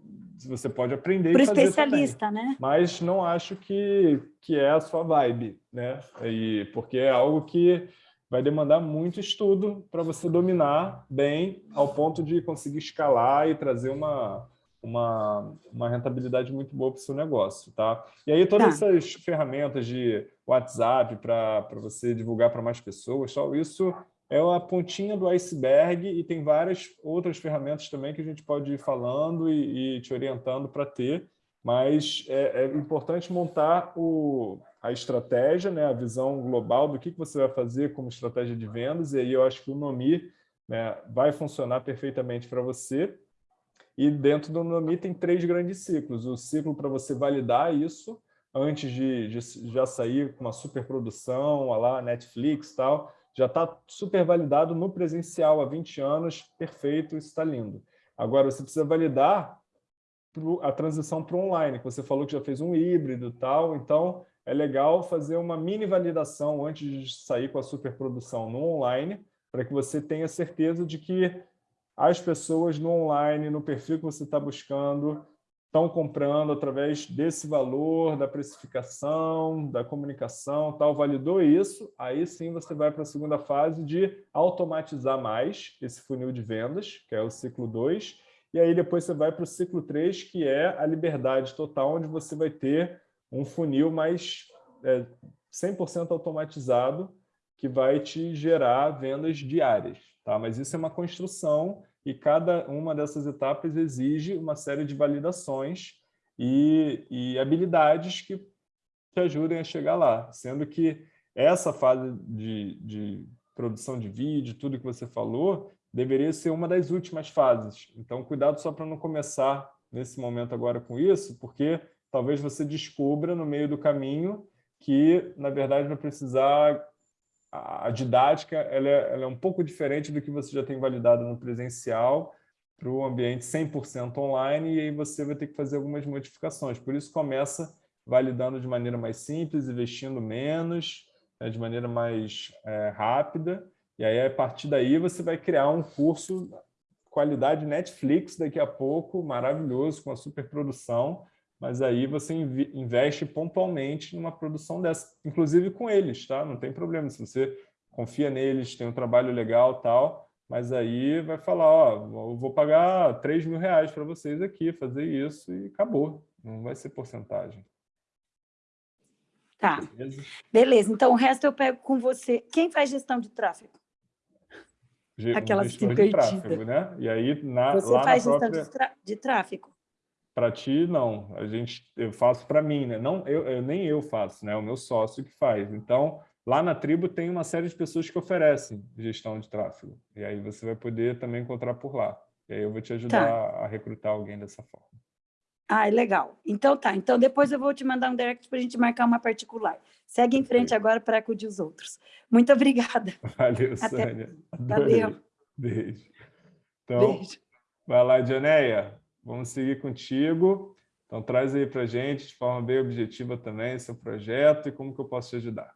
você pode aprender Para especialista, também. né? Mas não acho que, que é a sua vibe, né? E, porque é algo que vai demandar muito estudo para você dominar bem ao ponto de conseguir escalar e trazer uma, uma, uma rentabilidade muito boa para o seu negócio, tá? E aí todas tá. essas ferramentas de WhatsApp para você divulgar para mais pessoas, só isso é a pontinha do iceberg e tem várias outras ferramentas também que a gente pode ir falando e, e te orientando para ter, mas é, é, importante montar o, a estratégia, né, a visão global do que, que você vai fazer como estratégia de vendas, e aí eu acho que o Nomi né, vai funcionar perfeitamente para você. E dentro do Nomi tem três grandes ciclos. O ciclo para você validar isso, antes de, de já sair com uma superprodução, lá Netflix e tal, já está super validado no presencial há 20 anos, perfeito, isso está lindo. Agora, você precisa validar a transição para o online, que você falou que já fez um híbrido e tal, então é legal fazer uma mini validação antes de sair com a superprodução no online, para que você tenha certeza de que as pessoas no online, no perfil que você está buscando, estão comprando através desse valor, da precificação, da comunicação, tal, validou isso, aí sim você vai para a segunda fase de automatizar mais esse funil de vendas, que é o ciclo 2, e aí depois você vai para o ciclo 3, que é a liberdade total, onde você vai ter um funil mais é, 100% automatizado, que vai te gerar vendas diárias. Tá? Mas isso é uma construção e cada uma dessas etapas exige uma série de validações e, e habilidades que te ajudem a chegar lá, sendo que essa fase de, de produção de vídeo, tudo que você falou, deveria ser uma das últimas fases. Então, cuidado só para não começar nesse momento agora com isso, porque talvez você descubra no meio do caminho que, na verdade, vai precisar a didática ela é, ela é, um pouco diferente do que você já tem validado no presencial para o ambiente 100% online, e aí você vai ter que fazer algumas modificações. Por isso, começa validando de maneira mais simples, investindo menos, né, de maneira mais é, rápida, e aí, a partir daí, você vai criar um curso qualidade Netflix daqui a pouco, maravilhoso, com a superprodução, mas aí você investe pontualmente numa produção dessa, inclusive com eles, tá? Não tem problema, se você confia neles, tem um trabalho legal tal, mas aí vai falar, ó, eu vou pagar 3 mil reais para vocês aqui, fazer isso e acabou, não vai ser porcentagem. Tá, beleza? beleza, então o resto eu pego com você. Quem faz gestão de tráfego? Aquela gestor de tráfego, né? E aí, na, você lá faz na gestão de tráfego? Para ti, não. A gente, eu faço para mim, né? Não, eu, eu, nem eu faço, né? O meu sócio que faz. Então, lá na tribo tem uma série de pessoas que oferecem gestão de tráfego. E aí você vai poder também encontrar por lá. E aí eu vou te ajudar tá. a recrutar alguém dessa forma. Ah, legal. Então tá. Então depois eu vou te mandar um direct para a gente marcar uma particular. Segue em frente agora para acudir os outros. Muito obrigada. Valeu, Até... Adorei. Valeu. Beijo. Então, Beijo. vai lá, Dianeia. Vamos seguir contigo. Então, traz aí para a gente, de forma bem objetiva também, seu projeto e como que eu posso te ajudar.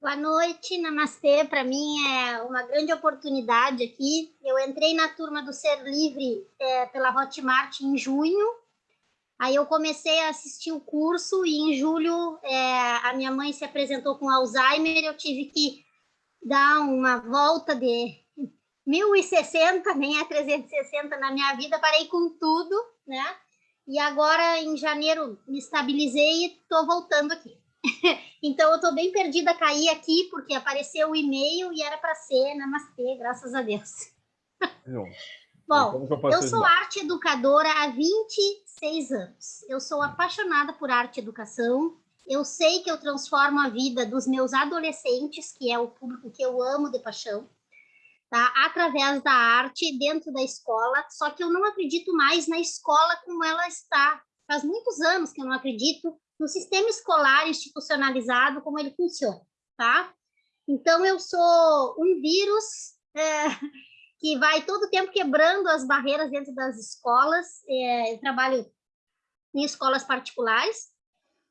Boa noite, Namastê. Para mim é uma grande oportunidade aqui. Eu entrei na turma do Ser Livre é, pela Hotmart em junho. Aí eu comecei a assistir o curso e em julho é, a minha mãe se apresentou com Alzheimer. Eu tive que dar uma volta de 1060, nem é 360 na minha vida, parei com tudo, né? E agora, em janeiro, me estabilizei e estou voltando aqui. então, eu estou bem perdida, caí aqui porque apareceu o e-mail e era para ser namastê, graças a Deus. Bom, eu, eu sou arte educadora há 26 anos. Eu sou apaixonada por arte e educação. Eu sei que eu transformo a vida dos meus adolescentes, que é o público que eu amo de paixão tá? através da arte dentro da escola, só que eu não acredito mais na escola como ela está. Faz muitos anos que eu não acredito no sistema escolar institucionalizado, como ele funciona, tá? Então, eu sou um vírus é, que vai todo tempo quebrando as barreiras dentro das escolas. É, eu trabalho em escolas particulares,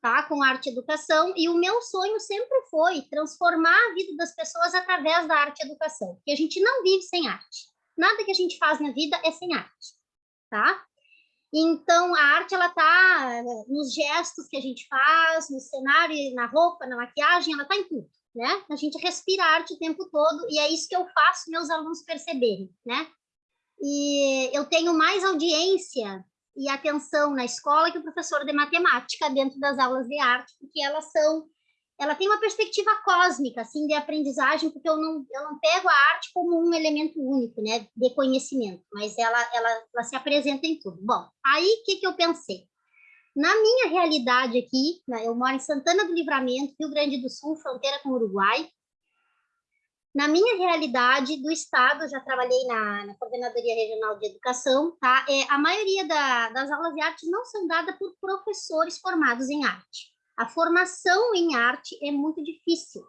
tá? com arte e educação, e o meu sonho sempre foi transformar a vida das pessoas através da arte e educação, porque a gente não vive sem arte. Nada que a gente faz na vida é sem arte, tá? Então, a arte, ela tá eh, nos gestos que a gente faz, no cenário, na roupa, na maquiagem, ela tá em tudo, né? A gente respira arte o tempo todo, e é isso que eu faço meus alunos perceberem, né? E eu tenho mais audiência e atenção na escola que o professor de matemática dentro das aulas de arte, porque elas são ela tem uma perspectiva cósmica assim de aprendizagem, porque eu não eu não pego a arte como um elemento único, né, de conhecimento, mas ela ela, ela se apresenta em tudo. Bom, aí o que que eu pensei? Na minha realidade aqui, né, eu moro em Santana do Livramento, Rio Grande do Sul, fronteira com o Uruguai. Na minha realidade do Estado, já trabalhei na, na Coordenadoria Regional de Educação, tá? É, a maioria da, das aulas de arte não são dadas por professores formados em arte. A formação em arte é muito difícil,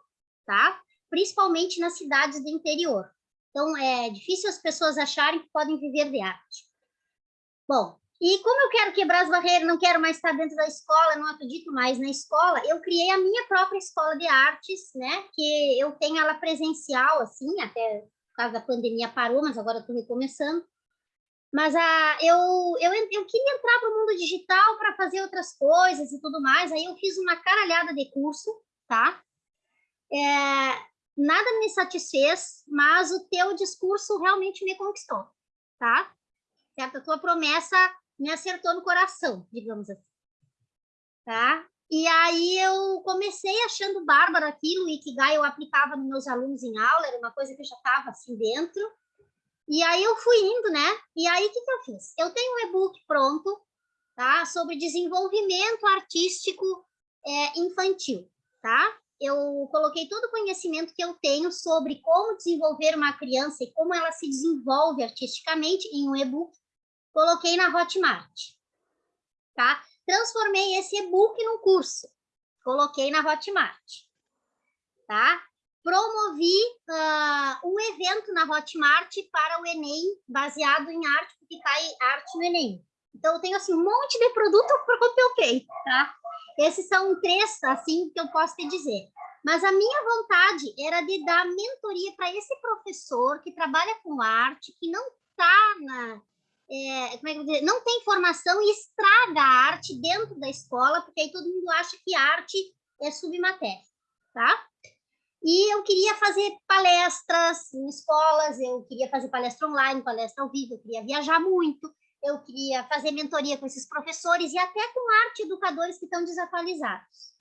tá? Principalmente nas cidades do interior. Então, é difícil as pessoas acharem que podem viver de arte. Bom, e como eu quero quebrar as barreiras, não quero mais estar dentro da escola, não acredito mais na escola, eu criei a minha própria escola de artes, né? Que eu tenho ela presencial, assim, até por causa da pandemia parou, mas agora estou recomeçando. Mas a, eu, eu, eu queria entrar para o mundo digital para fazer outras coisas e tudo mais, aí eu fiz uma caralhada de curso, tá? É, nada me satisfez, mas o teu discurso realmente me conquistou, tá? Certo? A tua promessa me acertou no coração, digamos assim. Tá? E aí eu comecei achando bárbaro aquilo, o Ikigai eu aplicava nos meus alunos em aula, era uma coisa que eu já estava assim dentro. E aí eu fui indo, né? E aí o que, que eu fiz? Eu tenho um e-book pronto, tá? Sobre desenvolvimento artístico é, infantil, tá? Eu coloquei todo o conhecimento que eu tenho sobre como desenvolver uma criança e como ela se desenvolve artisticamente em um e-book coloquei na Hotmart, tá? Transformei esse e-book num curso, coloquei na Hotmart, tá? Promovi uh, um evento na Hotmart para o Enem, baseado em arte, porque cai arte no Enem. Então, eu tenho, assim, um monte de produto pronto ok, tá? Esses são três, assim, que eu posso te dizer. Mas a minha vontade era de dar mentoria para esse professor que trabalha com arte, que não está na, é, como é que eu dizer, não tem formação e estraga a arte dentro da escola, porque aí todo mundo acha que arte é submatéria, tá? E eu queria fazer palestras em escolas, eu queria fazer palestra online, palestra ao vivo, eu queria viajar muito, eu queria fazer mentoria com esses professores e até com arte educadores que estão desatualizados,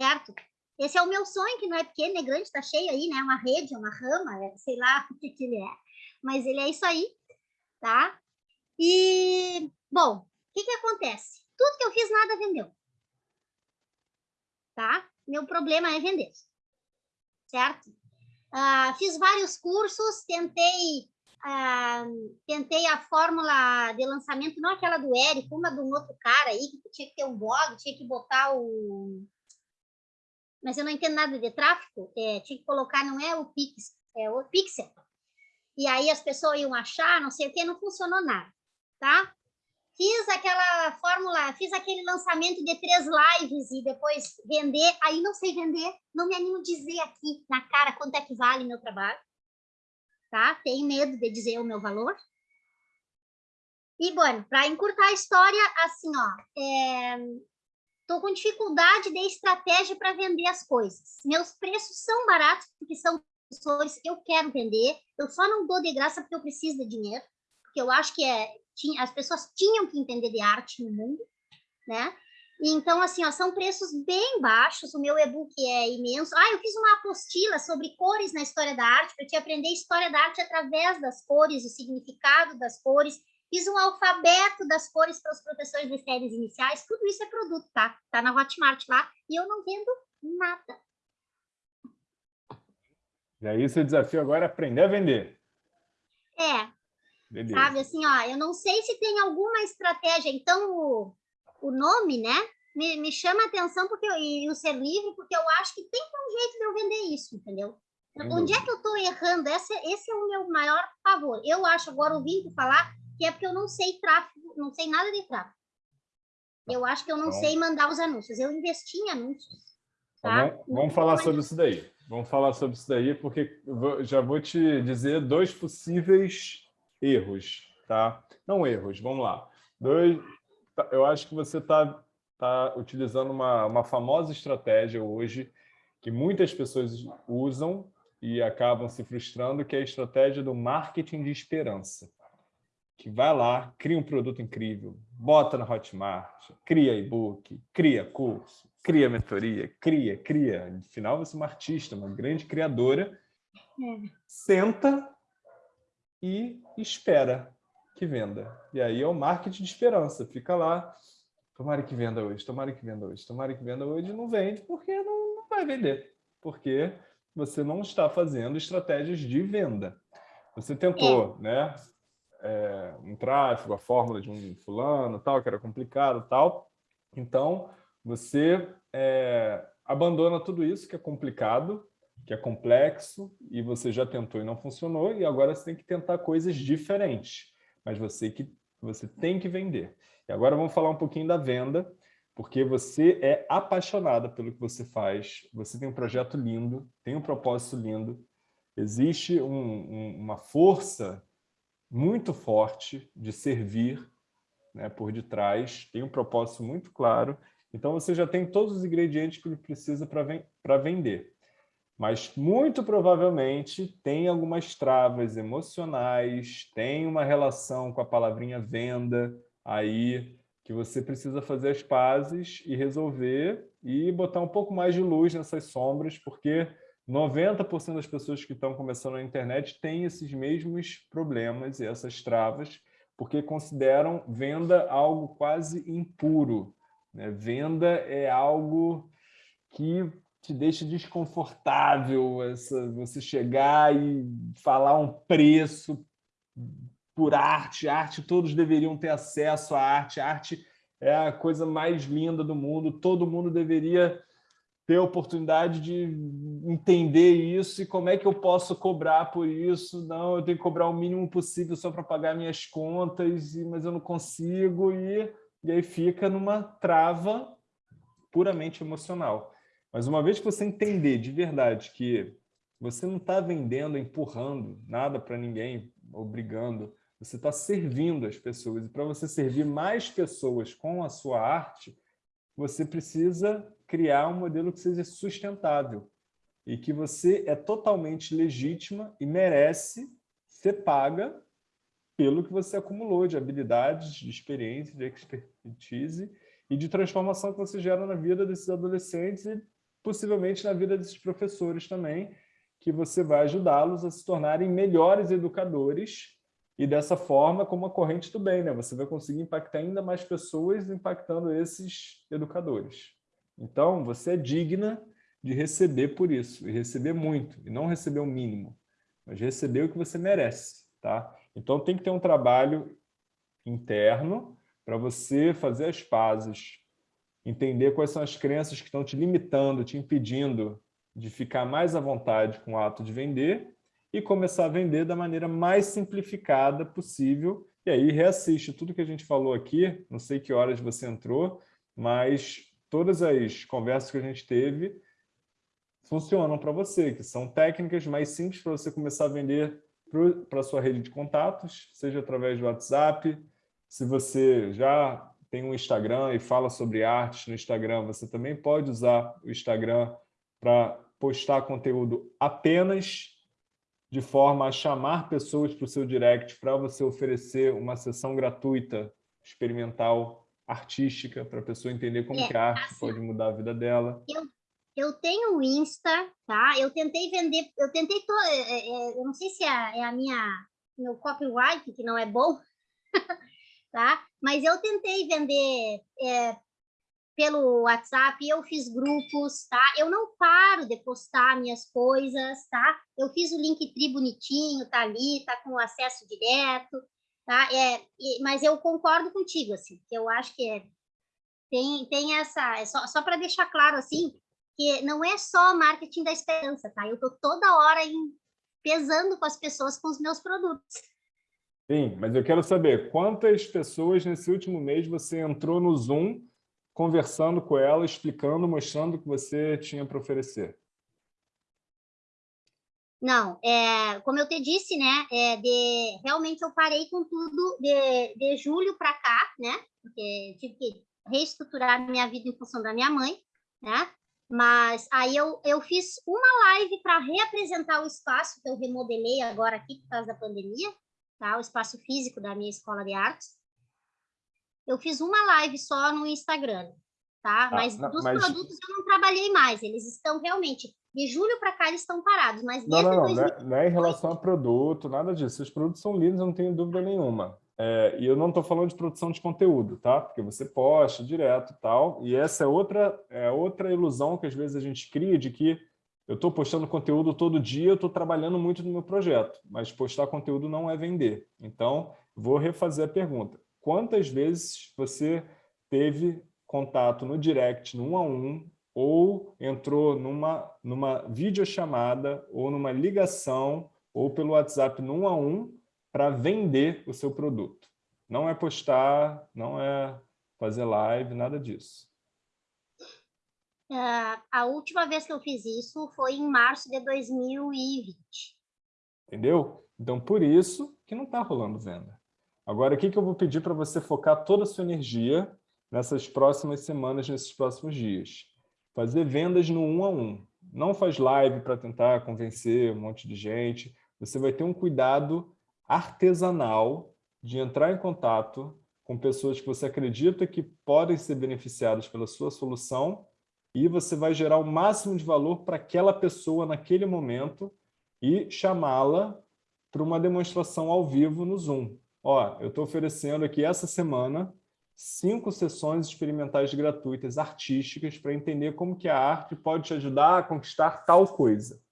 certo? Esse é o meu sonho, que não é pequeno, é grande, está cheio aí, né? Uma rede, uma rama, é, sei lá o que, que ele é, mas ele é isso aí, tá? E, bom, o que, que acontece? Tudo que eu fiz, nada vendeu. Tá? Meu problema é vender. Certo? Uh, fiz vários cursos, tentei, uh, tentei a fórmula de lançamento, não aquela do Érico, uma de um outro cara aí, que tinha que ter um blog, tinha que botar o... Mas eu não entendo nada de tráfego, é, tinha que colocar, não é o Pix, é o Pixel. E aí as pessoas iam achar, não sei o que, não funcionou nada tá? Fiz aquela fórmula, fiz aquele lançamento de três lives e depois vender, aí não sei vender, não me animo a dizer aqui na cara quanto é que vale meu trabalho, tá? Tenho medo de dizer o meu valor. E, bom, para encurtar a história, assim, ó, é, tô com dificuldade de estratégia para vender as coisas. Meus preços são baratos porque são professores, eu quero vender, eu só não dou de graça porque eu preciso de dinheiro, porque eu acho que é tinha, as pessoas tinham que entender de arte no mundo, né? Então, assim, ó, são preços bem baixos, o meu e-book é imenso. Ah, eu fiz uma apostila sobre cores na história da arte, para te aprender história da arte através das cores, o significado das cores. Fiz um alfabeto das cores para os professores de séries iniciais, tudo isso é produto, tá? Tá na Hotmart lá, e eu não vendo nada. E aí, seu desafio agora é aprender a vender. É, Beleza. Sabe, assim, ó, eu não sei se tem alguma estratégia, então o, o nome, né, me, me chama a atenção porque eu, e o ser livre, porque eu acho que tem um jeito de eu vender isso, entendeu? Onde é que eu estou errando? Esse, esse é o meu maior favor. Eu acho, agora ouvindo falar, que é porque eu não sei tráfego, não sei nada de tráfego. Eu acho que eu não então, sei mandar os anúncios. Eu investi em anúncios. Então tá? Vamos, vamos falar sobre isso daí. Vamos falar sobre isso daí, porque já vou te dizer dois possíveis erros, tá? Não erros, vamos lá. Dois, tá, eu acho que você está tá utilizando uma, uma famosa estratégia hoje que muitas pessoas usam e acabam se frustrando, que é a estratégia do marketing de esperança. Que vai lá, cria um produto incrível, bota na Hotmart, cria e-book, cria curso, cria mentoria, cria, cria. No final, você é uma artista, uma grande criadora, é. senta e espera que venda. E aí é o marketing de esperança. Fica lá, tomara que venda hoje, tomara que venda hoje, tomara que venda hoje, não vende porque não, não vai vender. Porque você não está fazendo estratégias de venda. Você tentou, é. né? É, um tráfego, a fórmula de um fulano, tal, que era complicado, tal. Então, você é, abandona tudo isso que é complicado, que é complexo, e você já tentou e não funcionou, e agora você tem que tentar coisas diferentes. Mas você, que, você tem que vender. E agora vamos falar um pouquinho da venda, porque você é apaixonada pelo que você faz, você tem um projeto lindo, tem um propósito lindo, existe um, um, uma força muito forte de servir né, por detrás, tem um propósito muito claro, então você já tem todos os ingredientes que ele precisa para vender. Mas muito provavelmente tem algumas travas emocionais, tem uma relação com a palavrinha venda aí, que você precisa fazer as pazes e resolver e botar um pouco mais de luz nessas sombras, porque 90% das pessoas que estão começando na internet têm esses mesmos problemas e essas travas, porque consideram venda algo quase impuro. Né? Venda é algo que te deixa desconfortável, essa, você chegar e falar um preço por arte, arte, todos deveriam ter acesso à arte, arte é a coisa mais linda do mundo, todo mundo deveria ter a oportunidade de entender isso. E como é que eu posso cobrar por isso, não, eu tenho que cobrar o mínimo possível só para pagar minhas contas, mas eu não consigo, e, e aí fica numa trava puramente emocional. Mas uma vez que você entender de verdade que você não está vendendo, empurrando nada para ninguém, obrigando, você está servindo as pessoas. E para você servir mais pessoas com a sua arte, você precisa criar um modelo que seja sustentável e que você é totalmente legítima e merece ser paga pelo que você acumulou de habilidades, de experiência, de expertise e de transformação que você gera na vida desses adolescentes e possivelmente na vida desses professores também, que você vai ajudá-los a se tornarem melhores educadores e dessa forma, como a corrente do bem, né? você vai conseguir impactar ainda mais pessoas impactando esses educadores. Então, você é digna de receber por isso, e receber muito, e não receber o mínimo, mas receber o que você merece. Tá? Então, tem que ter um trabalho interno para você fazer as pazes, entender quais são as crenças que estão te limitando, te impedindo de ficar mais à vontade com o ato de vender e começar a vender da maneira mais simplificada possível. E aí reassiste tudo que a gente falou aqui, não sei que horas você entrou, mas todas as conversas que a gente teve funcionam para você, que são técnicas mais simples para você começar a vender para a sua rede de contatos, seja através do WhatsApp, se você já tem um Instagram e fala sobre artes no Instagram, você também pode usar o Instagram para postar conteúdo apenas de forma a chamar pessoas para o seu direct para você oferecer uma sessão gratuita, experimental, artística, para a pessoa entender como é, que a arte assim, pode mudar a vida dela. Eu, eu tenho o Insta, tá? Eu tentei vender, eu tentei, to, é, é, é eu não sei se é, é a minha, meu copyright, que não é bom, tá? Mas eu tentei vender é, pelo WhatsApp, eu fiz grupos, tá? Eu não paro de postar minhas coisas, tá? Eu fiz o Linktree bonitinho, tá ali, tá com acesso direto, tá? É, mas eu concordo contigo, assim, que eu acho que é, tem, tem essa, é só, só para deixar claro, assim, que não é só marketing da esperança, tá? Eu tô toda hora em, pesando com as pessoas com os meus produtos. Sim, mas eu quero saber, quantas pessoas nesse último mês você entrou no Zoom conversando com ela, explicando, mostrando o que você tinha para oferecer? Não, é, como eu te disse, né, é, de, realmente eu parei com tudo de, de julho para cá, né, porque tive que reestruturar minha vida em função da minha mãe, né, mas aí eu, eu fiz uma live para reapresentar o espaço que eu remodelei agora aqui por causa da pandemia, tá, o espaço físico da minha escola de artes, eu fiz uma live só no Instagram, tá? Ah, mas dos mas... produtos eu não trabalhei mais, eles estão realmente, de julho para cá eles estão parados, mas não, não, não, 2000... É, não, é, em relação a produto, nada disso, os produtos são lindos, eu não tenho dúvida nenhuma. É, e eu não estou falando de produção de conteúdo, tá? Porque você posta direto e tal, e essa é outra, é outra ilusão que às vezes a gente cria de que eu estou postando conteúdo todo dia, estou trabalhando muito no meu projeto, mas postar conteúdo não é vender. Então, vou refazer a pergunta. Quantas vezes você teve contato no direct, no um a um, ou entrou numa, numa videochamada, ou numa ligação, ou pelo WhatsApp no um a um, para vender o seu produto? Não é postar, não é fazer live, nada disso. Uh, a última vez que eu fiz isso foi em março de 2020. Entendeu? Então, por isso que não está rolando venda. Agora, o que, que eu vou pedir para você focar toda a sua energia nessas próximas semanas, nesses próximos dias? Fazer vendas no um a um. Não faz live para tentar convencer um monte de gente. Você vai ter um cuidado artesanal de entrar em contato com pessoas que você acredita que podem ser beneficiadas pela sua solução e você vai gerar o máximo de valor para aquela pessoa naquele momento e chamá-la para uma demonstração ao vivo no Zoom. Ó, eu estou oferecendo aqui essa semana cinco sessões experimentais gratuitas artísticas para entender como que a arte pode te ajudar a conquistar tal coisa.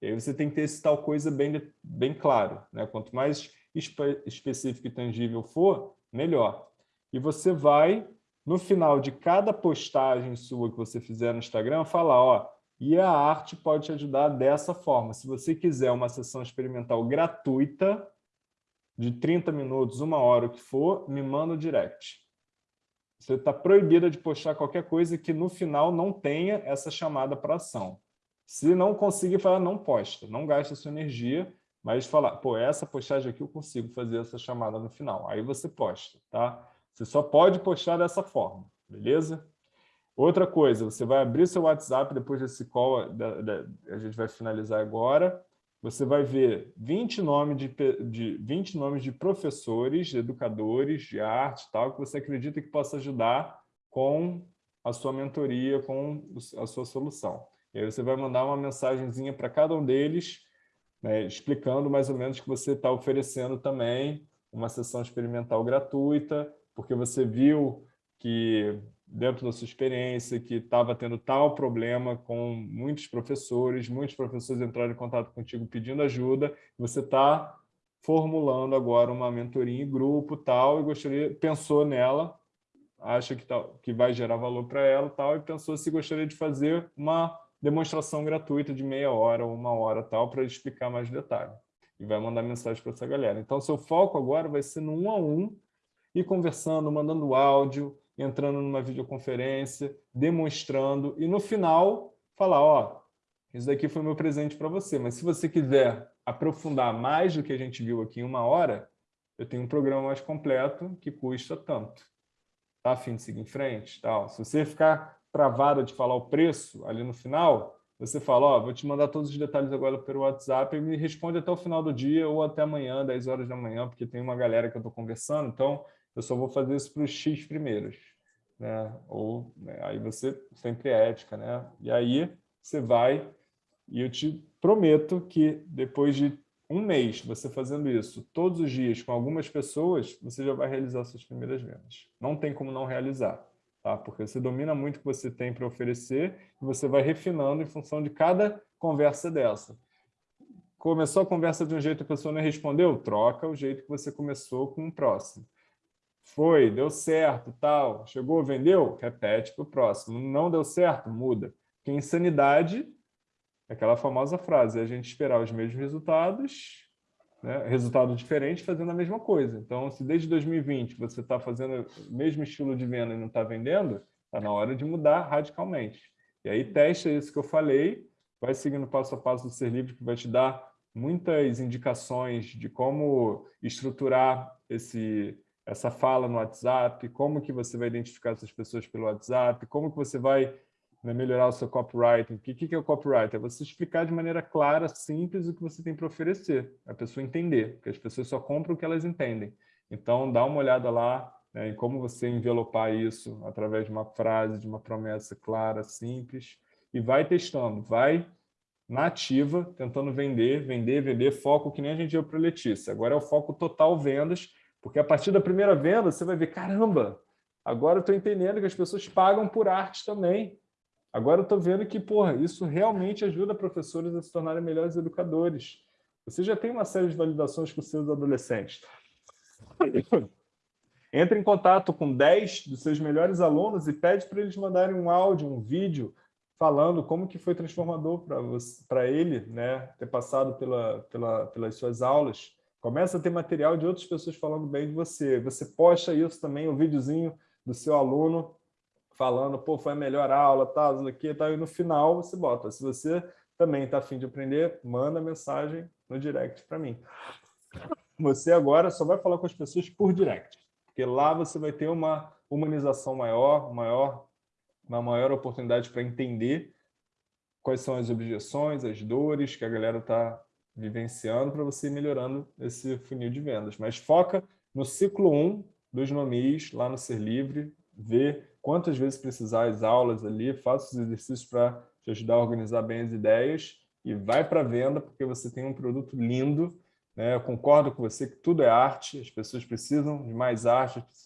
E aí você tem que ter esse tal coisa bem, bem claro. Né? Quanto mais espe específico e tangível for, melhor. E você vai no final de cada postagem sua que você fizer no Instagram, falar, ó, e a arte pode te ajudar dessa forma. Se você quiser uma sessão experimental gratuita, de 30 minutos, uma hora, o que for, me manda o direct. Você está proibida de postar qualquer coisa que no final não tenha essa chamada para ação. Se não conseguir falar, não posta, não gasta sua energia, mas falar, pô, essa postagem aqui eu consigo fazer essa chamada no final. Aí você posta, tá? Você só pode postar dessa forma, beleza? Outra coisa, você vai abrir seu WhatsApp depois desse call, da, da, a gente vai finalizar agora, você vai ver 20 nomes de, de, 20 nomes de professores, de educadores de arte tal, que você acredita que possa ajudar com a sua mentoria, com a sua solução. E aí você vai mandar uma mensagenzinha para cada um deles, né, explicando mais ou menos que você está oferecendo também uma sessão experimental gratuita, porque você viu que, dentro da sua experiência, que estava tendo tal problema com muitos professores, muitos professores entraram em contato contigo pedindo ajuda, você está formulando agora uma mentoria em grupo tal, e gostaria, pensou nela, acha que, tá, que vai gerar valor para ela tal, e pensou se gostaria de fazer uma demonstração gratuita de meia hora ou uma hora tal, para explicar mais detalhe. E vai mandar mensagem para essa galera. Então, seu foco agora vai ser no um a um, e conversando, mandando áudio, entrando numa videoconferência, demonstrando, e no final falar, ó, isso daqui foi meu presente para você, mas se você quiser aprofundar mais do que a gente viu aqui em uma hora, eu tenho um programa mais completo que custa tanto. Tá afim de seguir em frente? Tal. Se você ficar travado de falar o preço ali no final, você fala, ó, vou te mandar todos os detalhes agora pelo WhatsApp e me responde até o final do dia ou até amanhã, 10 horas da manhã, porque tem uma galera que eu estou conversando, então eu só vou fazer isso para os X primeiros. Né? Ou né? aí você sempre é ética, né? E aí você vai e eu te prometo que depois de um mês você fazendo isso todos os dias com algumas pessoas, você já vai realizar suas primeiras vendas. Não tem como não realizar, tá? Porque você domina muito o que você tem para oferecer e você vai refinando em função de cada conversa dessa. Começou a conversa de um jeito que a pessoa não respondeu? Troca o jeito que você começou com o próximo. Foi, deu certo, tal. Chegou, vendeu? Repete para o próximo. Não deu certo? Muda. Porque insanidade é aquela famosa frase, é a gente esperar os mesmos resultados, né? resultado diferente fazendo a mesma coisa. Então, se desde 2020 você está fazendo o mesmo estilo de venda e não está vendendo, está na hora de mudar radicalmente. E aí testa isso que eu falei, vai seguindo passo a passo do Ser Livre, que vai te dar muitas indicações de como estruturar esse, essa fala no WhatsApp, como que você vai identificar essas pessoas pelo WhatsApp, como que você vai né, melhorar o seu copywriting. O que, que é o copywriting? É você explicar de maneira clara, simples, o que você tem para oferecer, a pessoa entender, porque as pessoas só compram o que elas entendem. Então, dá uma olhada lá né, em como você envelopar isso através de uma frase, de uma promessa clara, simples, e vai testando, vai na ativa, tentando vender, vender, vender, foco que nem a gente deu para a Letícia. Agora é o foco total vendas, porque a partir da primeira venda, você vai ver, caramba, agora eu estou entendendo que as pessoas pagam por arte também. Agora eu estou vendo que, porra, isso realmente ajuda professores a se tornarem melhores educadores. Você já tem uma série de validações com seus adolescentes. Entre em contato com 10 dos seus melhores alunos e pede para eles mandarem um áudio, um vídeo, falando como que foi transformador para ele né, ter passado pela, pela, pelas suas aulas. Começa a ter material de outras pessoas falando bem de você. Você posta isso também, o um videozinho do seu aluno falando, pô, foi a melhor aula, tal, tá, aqui, tal, e no final você bota. Se você também está afim de aprender, manda mensagem no direct para mim. Você agora só vai falar com as pessoas por direct, porque lá você vai ter uma humanização maior, maior uma maior oportunidade para entender quais são as objeções, as dores que a galera está vivenciando para você ir melhorando esse funil de vendas. Mas foca no ciclo 1 dos nomis, lá no Ser Livre, vê quantas vezes precisar as aulas ali, faça os exercícios para te ajudar a organizar bem as ideias e vai para a venda, porque você tem um produto lindo. Né? Eu concordo com você que tudo é arte, as pessoas precisam de mais arte, as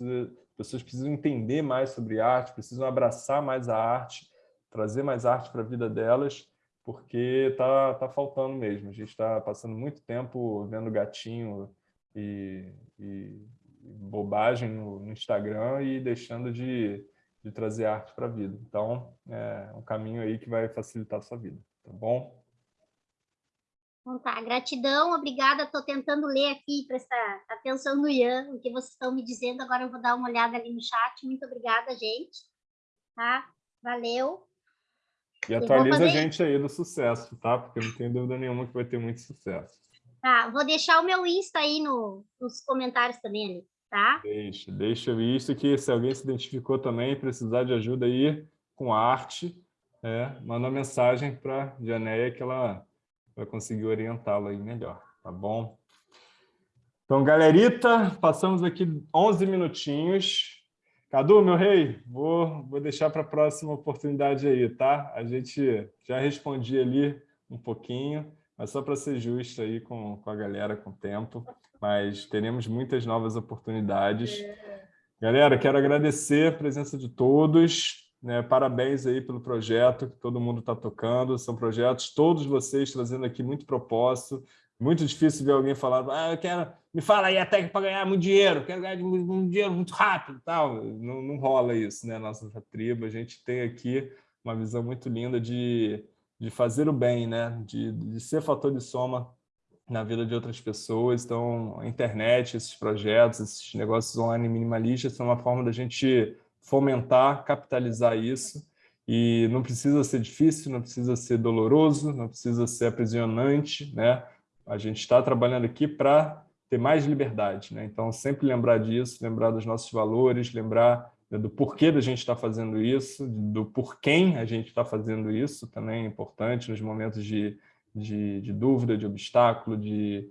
pessoas precisam entender mais sobre arte, precisam abraçar mais a arte, trazer mais arte para a vida delas, porque está tá faltando mesmo. A gente está passando muito tempo vendo gatinho e, e bobagem no, no, Instagram e deixando de, de trazer arte para a vida. Então, é um caminho aí que vai facilitar a sua vida, tá bom? Então tá, gratidão, obrigada. Estou tentando ler aqui, prestar atenção no Ian, o que vocês estão me dizendo. Agora eu vou dar uma olhada ali no chat. Muito obrigada, gente. Tá? Valeu. E atualiza a gente aí do sucesso, tá? Porque não tenho dúvida nenhuma que vai ter muito sucesso. Tá, vou deixar o meu Insta aí no, nos comentários também ali, tá? Deixa, deixa o Insta que se alguém se identificou também precisar de ajuda aí com arte, é, manda uma mensagem para a Janeia que ela vai conseguir orientá-lo aí melhor, tá bom? Então, galerita, passamos aqui 11 minutinhos. Cadu, meu rei, vou, vou deixar para a próxima oportunidade aí, tá? A gente já respondi ali um pouquinho, mas só para ser justo aí com, com a galera, com o tempo. Mas teremos muitas novas oportunidades. Galera, quero agradecer a presença de todos. Né? Parabéns aí pelo projeto que todo mundo está tocando. São projetos, todos vocês trazendo aqui muito propósito. Muito difícil ver alguém falar, ah, eu quero, me fala aí a técnica para ganhar muito dinheiro, quero ganhar muito dinheiro muito rápido. tal. Não, não rola isso, né? Nossa tribo, a gente tem aqui uma visão muito linda de, de fazer o bem, né? de, de ser fator de soma na vida de outras pessoas. Então, a internet, esses projetos, esses negócios online minimalistas são uma forma da gente fomentar, capitalizar isso. E não precisa ser difícil, não precisa ser doloroso, não precisa ser aprisionante, né? A gente está trabalhando aqui para ter mais liberdade, né? Então, sempre lembrar disso, lembrar dos nossos valores, lembrar né, do porquê da gente estar tá fazendo isso, do porquê a gente está fazendo isso, também é importante nos momentos de, de, de dúvida, de obstáculo, de,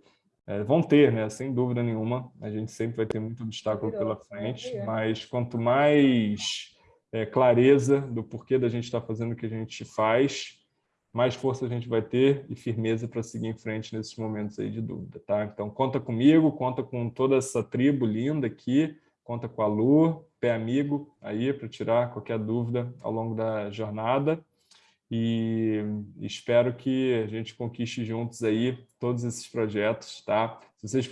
é, vão ter, né? sem dúvida nenhuma, a gente sempre vai ter muito obstáculo pela frente, mas quanto mais é, clareza do porquê da gente estar tá fazendo o que a gente faz, mais força a gente vai ter e firmeza para seguir em frente nesses momentos aí de dúvida, tá? Então, conta comigo, conta com toda essa tribo linda aqui, conta com a Lu, pé amigo aí para tirar qualquer dúvida ao longo da jornada e espero que a gente conquiste juntos aí todos esses projetos, tá? Se vocês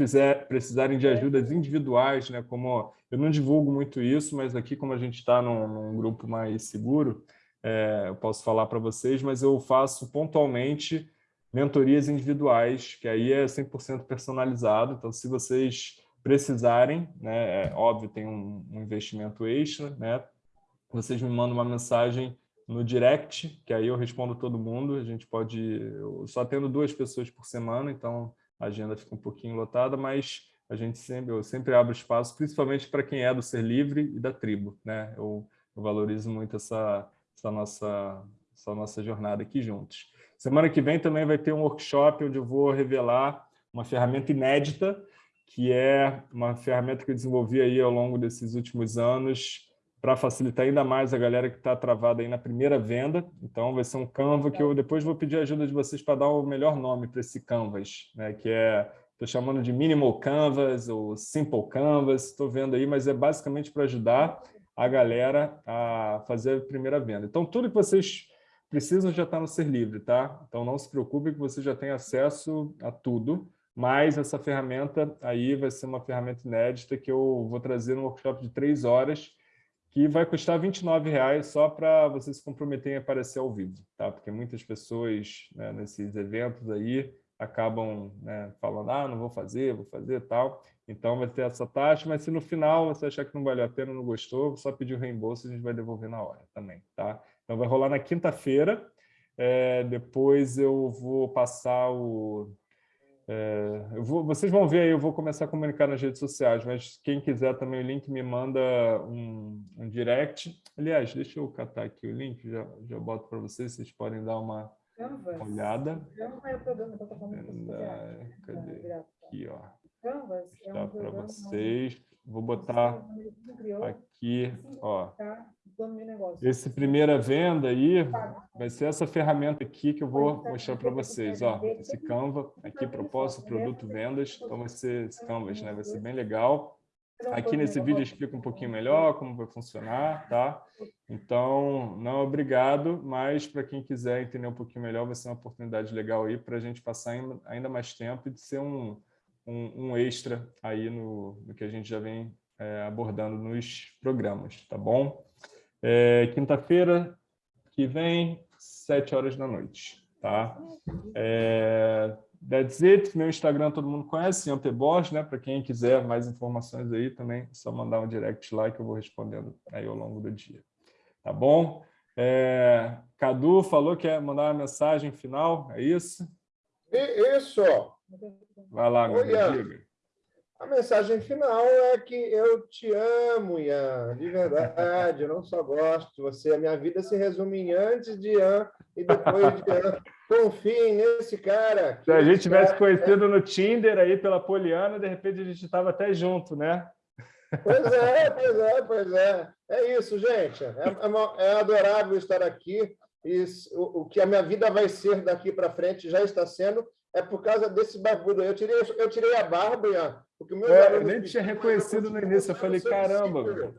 precisarem de ajudas individuais, né, como eu não divulgo muito isso, mas aqui como a gente está num, num, grupo mais seguro, é, eu posso falar para vocês, mas eu faço pontualmente mentorias individuais, que aí é 100% personalizado, então se vocês precisarem, né, é, óbvio, tem um, um investimento extra, né, vocês me mandam uma mensagem no direct, que aí eu respondo todo mundo. A gente pode... Eu só tendo duas pessoas por semana, então a agenda fica um pouquinho lotada, mas a gente sempre, eu sempre abro espaço, principalmente para quem é do Ser Livre e da tribo. Né? Eu, eu valorizo muito essa, essa, nossa, essa nossa jornada aqui juntos. Semana que vem também vai ter um workshop onde eu vou revelar uma ferramenta inédita, que é uma ferramenta que eu desenvolvi aí ao longo desses últimos anos, para facilitar ainda mais a galera que está travada aí na primeira venda. Então, vai ser um Canva que eu depois vou pedir ajuda de vocês para dar o melhor nome para esse Canvas, né? que é, estou chamando de Minimal Canvas ou Simple Canvas, estou vendo aí, mas é basicamente para ajudar a galera a fazer a primeira venda. Então, tudo que vocês precisam já estar no Ser Livre, tá? Então não se preocupe que você já tem acesso a tudo, mas essa ferramenta aí vai ser uma ferramenta inédita que eu vou trazer no workshop de três horas, que vai custar R$ 29,00 só para vocês se comprometerem a aparecer ao vivo, tá? Porque muitas pessoas né, nesses eventos aí acabam né, falando, ah, não vou fazer, vou fazer tal. Então vai ter essa taxa, mas se no final você achar que não valeu a pena, não gostou, só pedir o reembolso, a gente vai devolver na hora também, tá? Então vai rolar na quinta-feira, é, depois eu vou passar o, é, vou, vocês vão ver aí, eu vou começar a comunicar nas redes sociais, mas quem quiser também o link me manda um, um direct. Aliás, deixa eu catar aqui o link, já, já boto para vocês, vocês podem dar uma Canvas. olhada. Canvas é o programa que eu estou falando. Cadê? Aqui, ó. Canvas é um para vocês. Vou botar aqui, ó. Esse primeira venda aí vai ser essa ferramenta aqui que eu vou mostrar para vocês, ó. Esse Canva aqui, propósito, produto, vendas. Então vai ser esse Canvas, né? Vai ser bem legal. Aqui nesse vídeo eu explico um pouquinho melhor como vai funcionar, tá? Então, não obrigado, mas para quem quiser entender um pouquinho melhor, vai ser uma oportunidade legal aí para a gente passar ainda mais tempo e de ser um, um, um extra aí no, no, que a gente já vem é, abordando nos programas, tá bom? É, Quinta-feira que vem, sete horas da noite, tá? É, that's it. Meu Instagram todo mundo conhece, Ian Bosch, né? Para quem quiser mais informações aí também, é só mandar um direct lá que eu vou respondendo aí ao longo do dia. Tá bom? É, Cadu falou que ia mandar uma mensagem final, é isso? Isso! Vai lá, meu amigo. A mensagem final é que eu te amo, Ian, de verdade. Eu não só gosto de você. A minha vida se resume em antes de Ian e depois de Ian. Confiem nesse cara. Se a gente tivesse conhecido no Tinder aí pela Poliana, de repente a gente estava até junto, né? Pois é, pois é, pois é. É isso, gente. É, é, é adorável estar aqui. E o, o que a minha vida vai ser daqui para frente já está sendo é por causa desse barbudo. Eu tirei, eu tirei a barba, Ian, porque meu é, Eu nem tinha reconhecido no início, eu falei, caramba.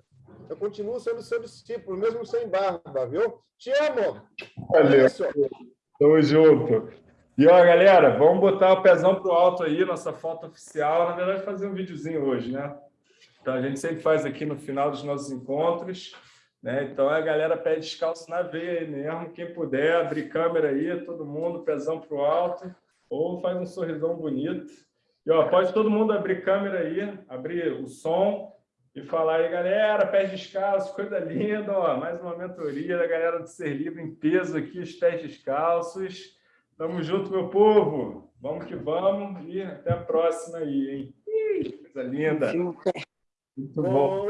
Eu continuo sendo seu discípulo, mesmo sem barba, viu? Te amo! Valeu. É Tamo junto. E, ó, galera, vamos botar o pezão pro alto aí, nossa foto oficial. Na verdade, fazer um videozinho hoje, né? Então, a gente sempre faz aqui no final dos nossos encontros. Né? Então, a galera pede descalço na veia aí mesmo. Quem puder, abrir câmera aí, todo mundo, pezão pro alto ou faz um sorrisão bonito. E ó, pode todo mundo abrir câmera aí, abrir o som e falar aí, galera, pés descalços, coisa linda, ó, mais uma mentoria da galera do Ser Livre em peso aqui, os pés descalços. Tamo junto, meu povo. Vamos que vamos e até a próxima aí, hein? Coisa linda. Muito bom.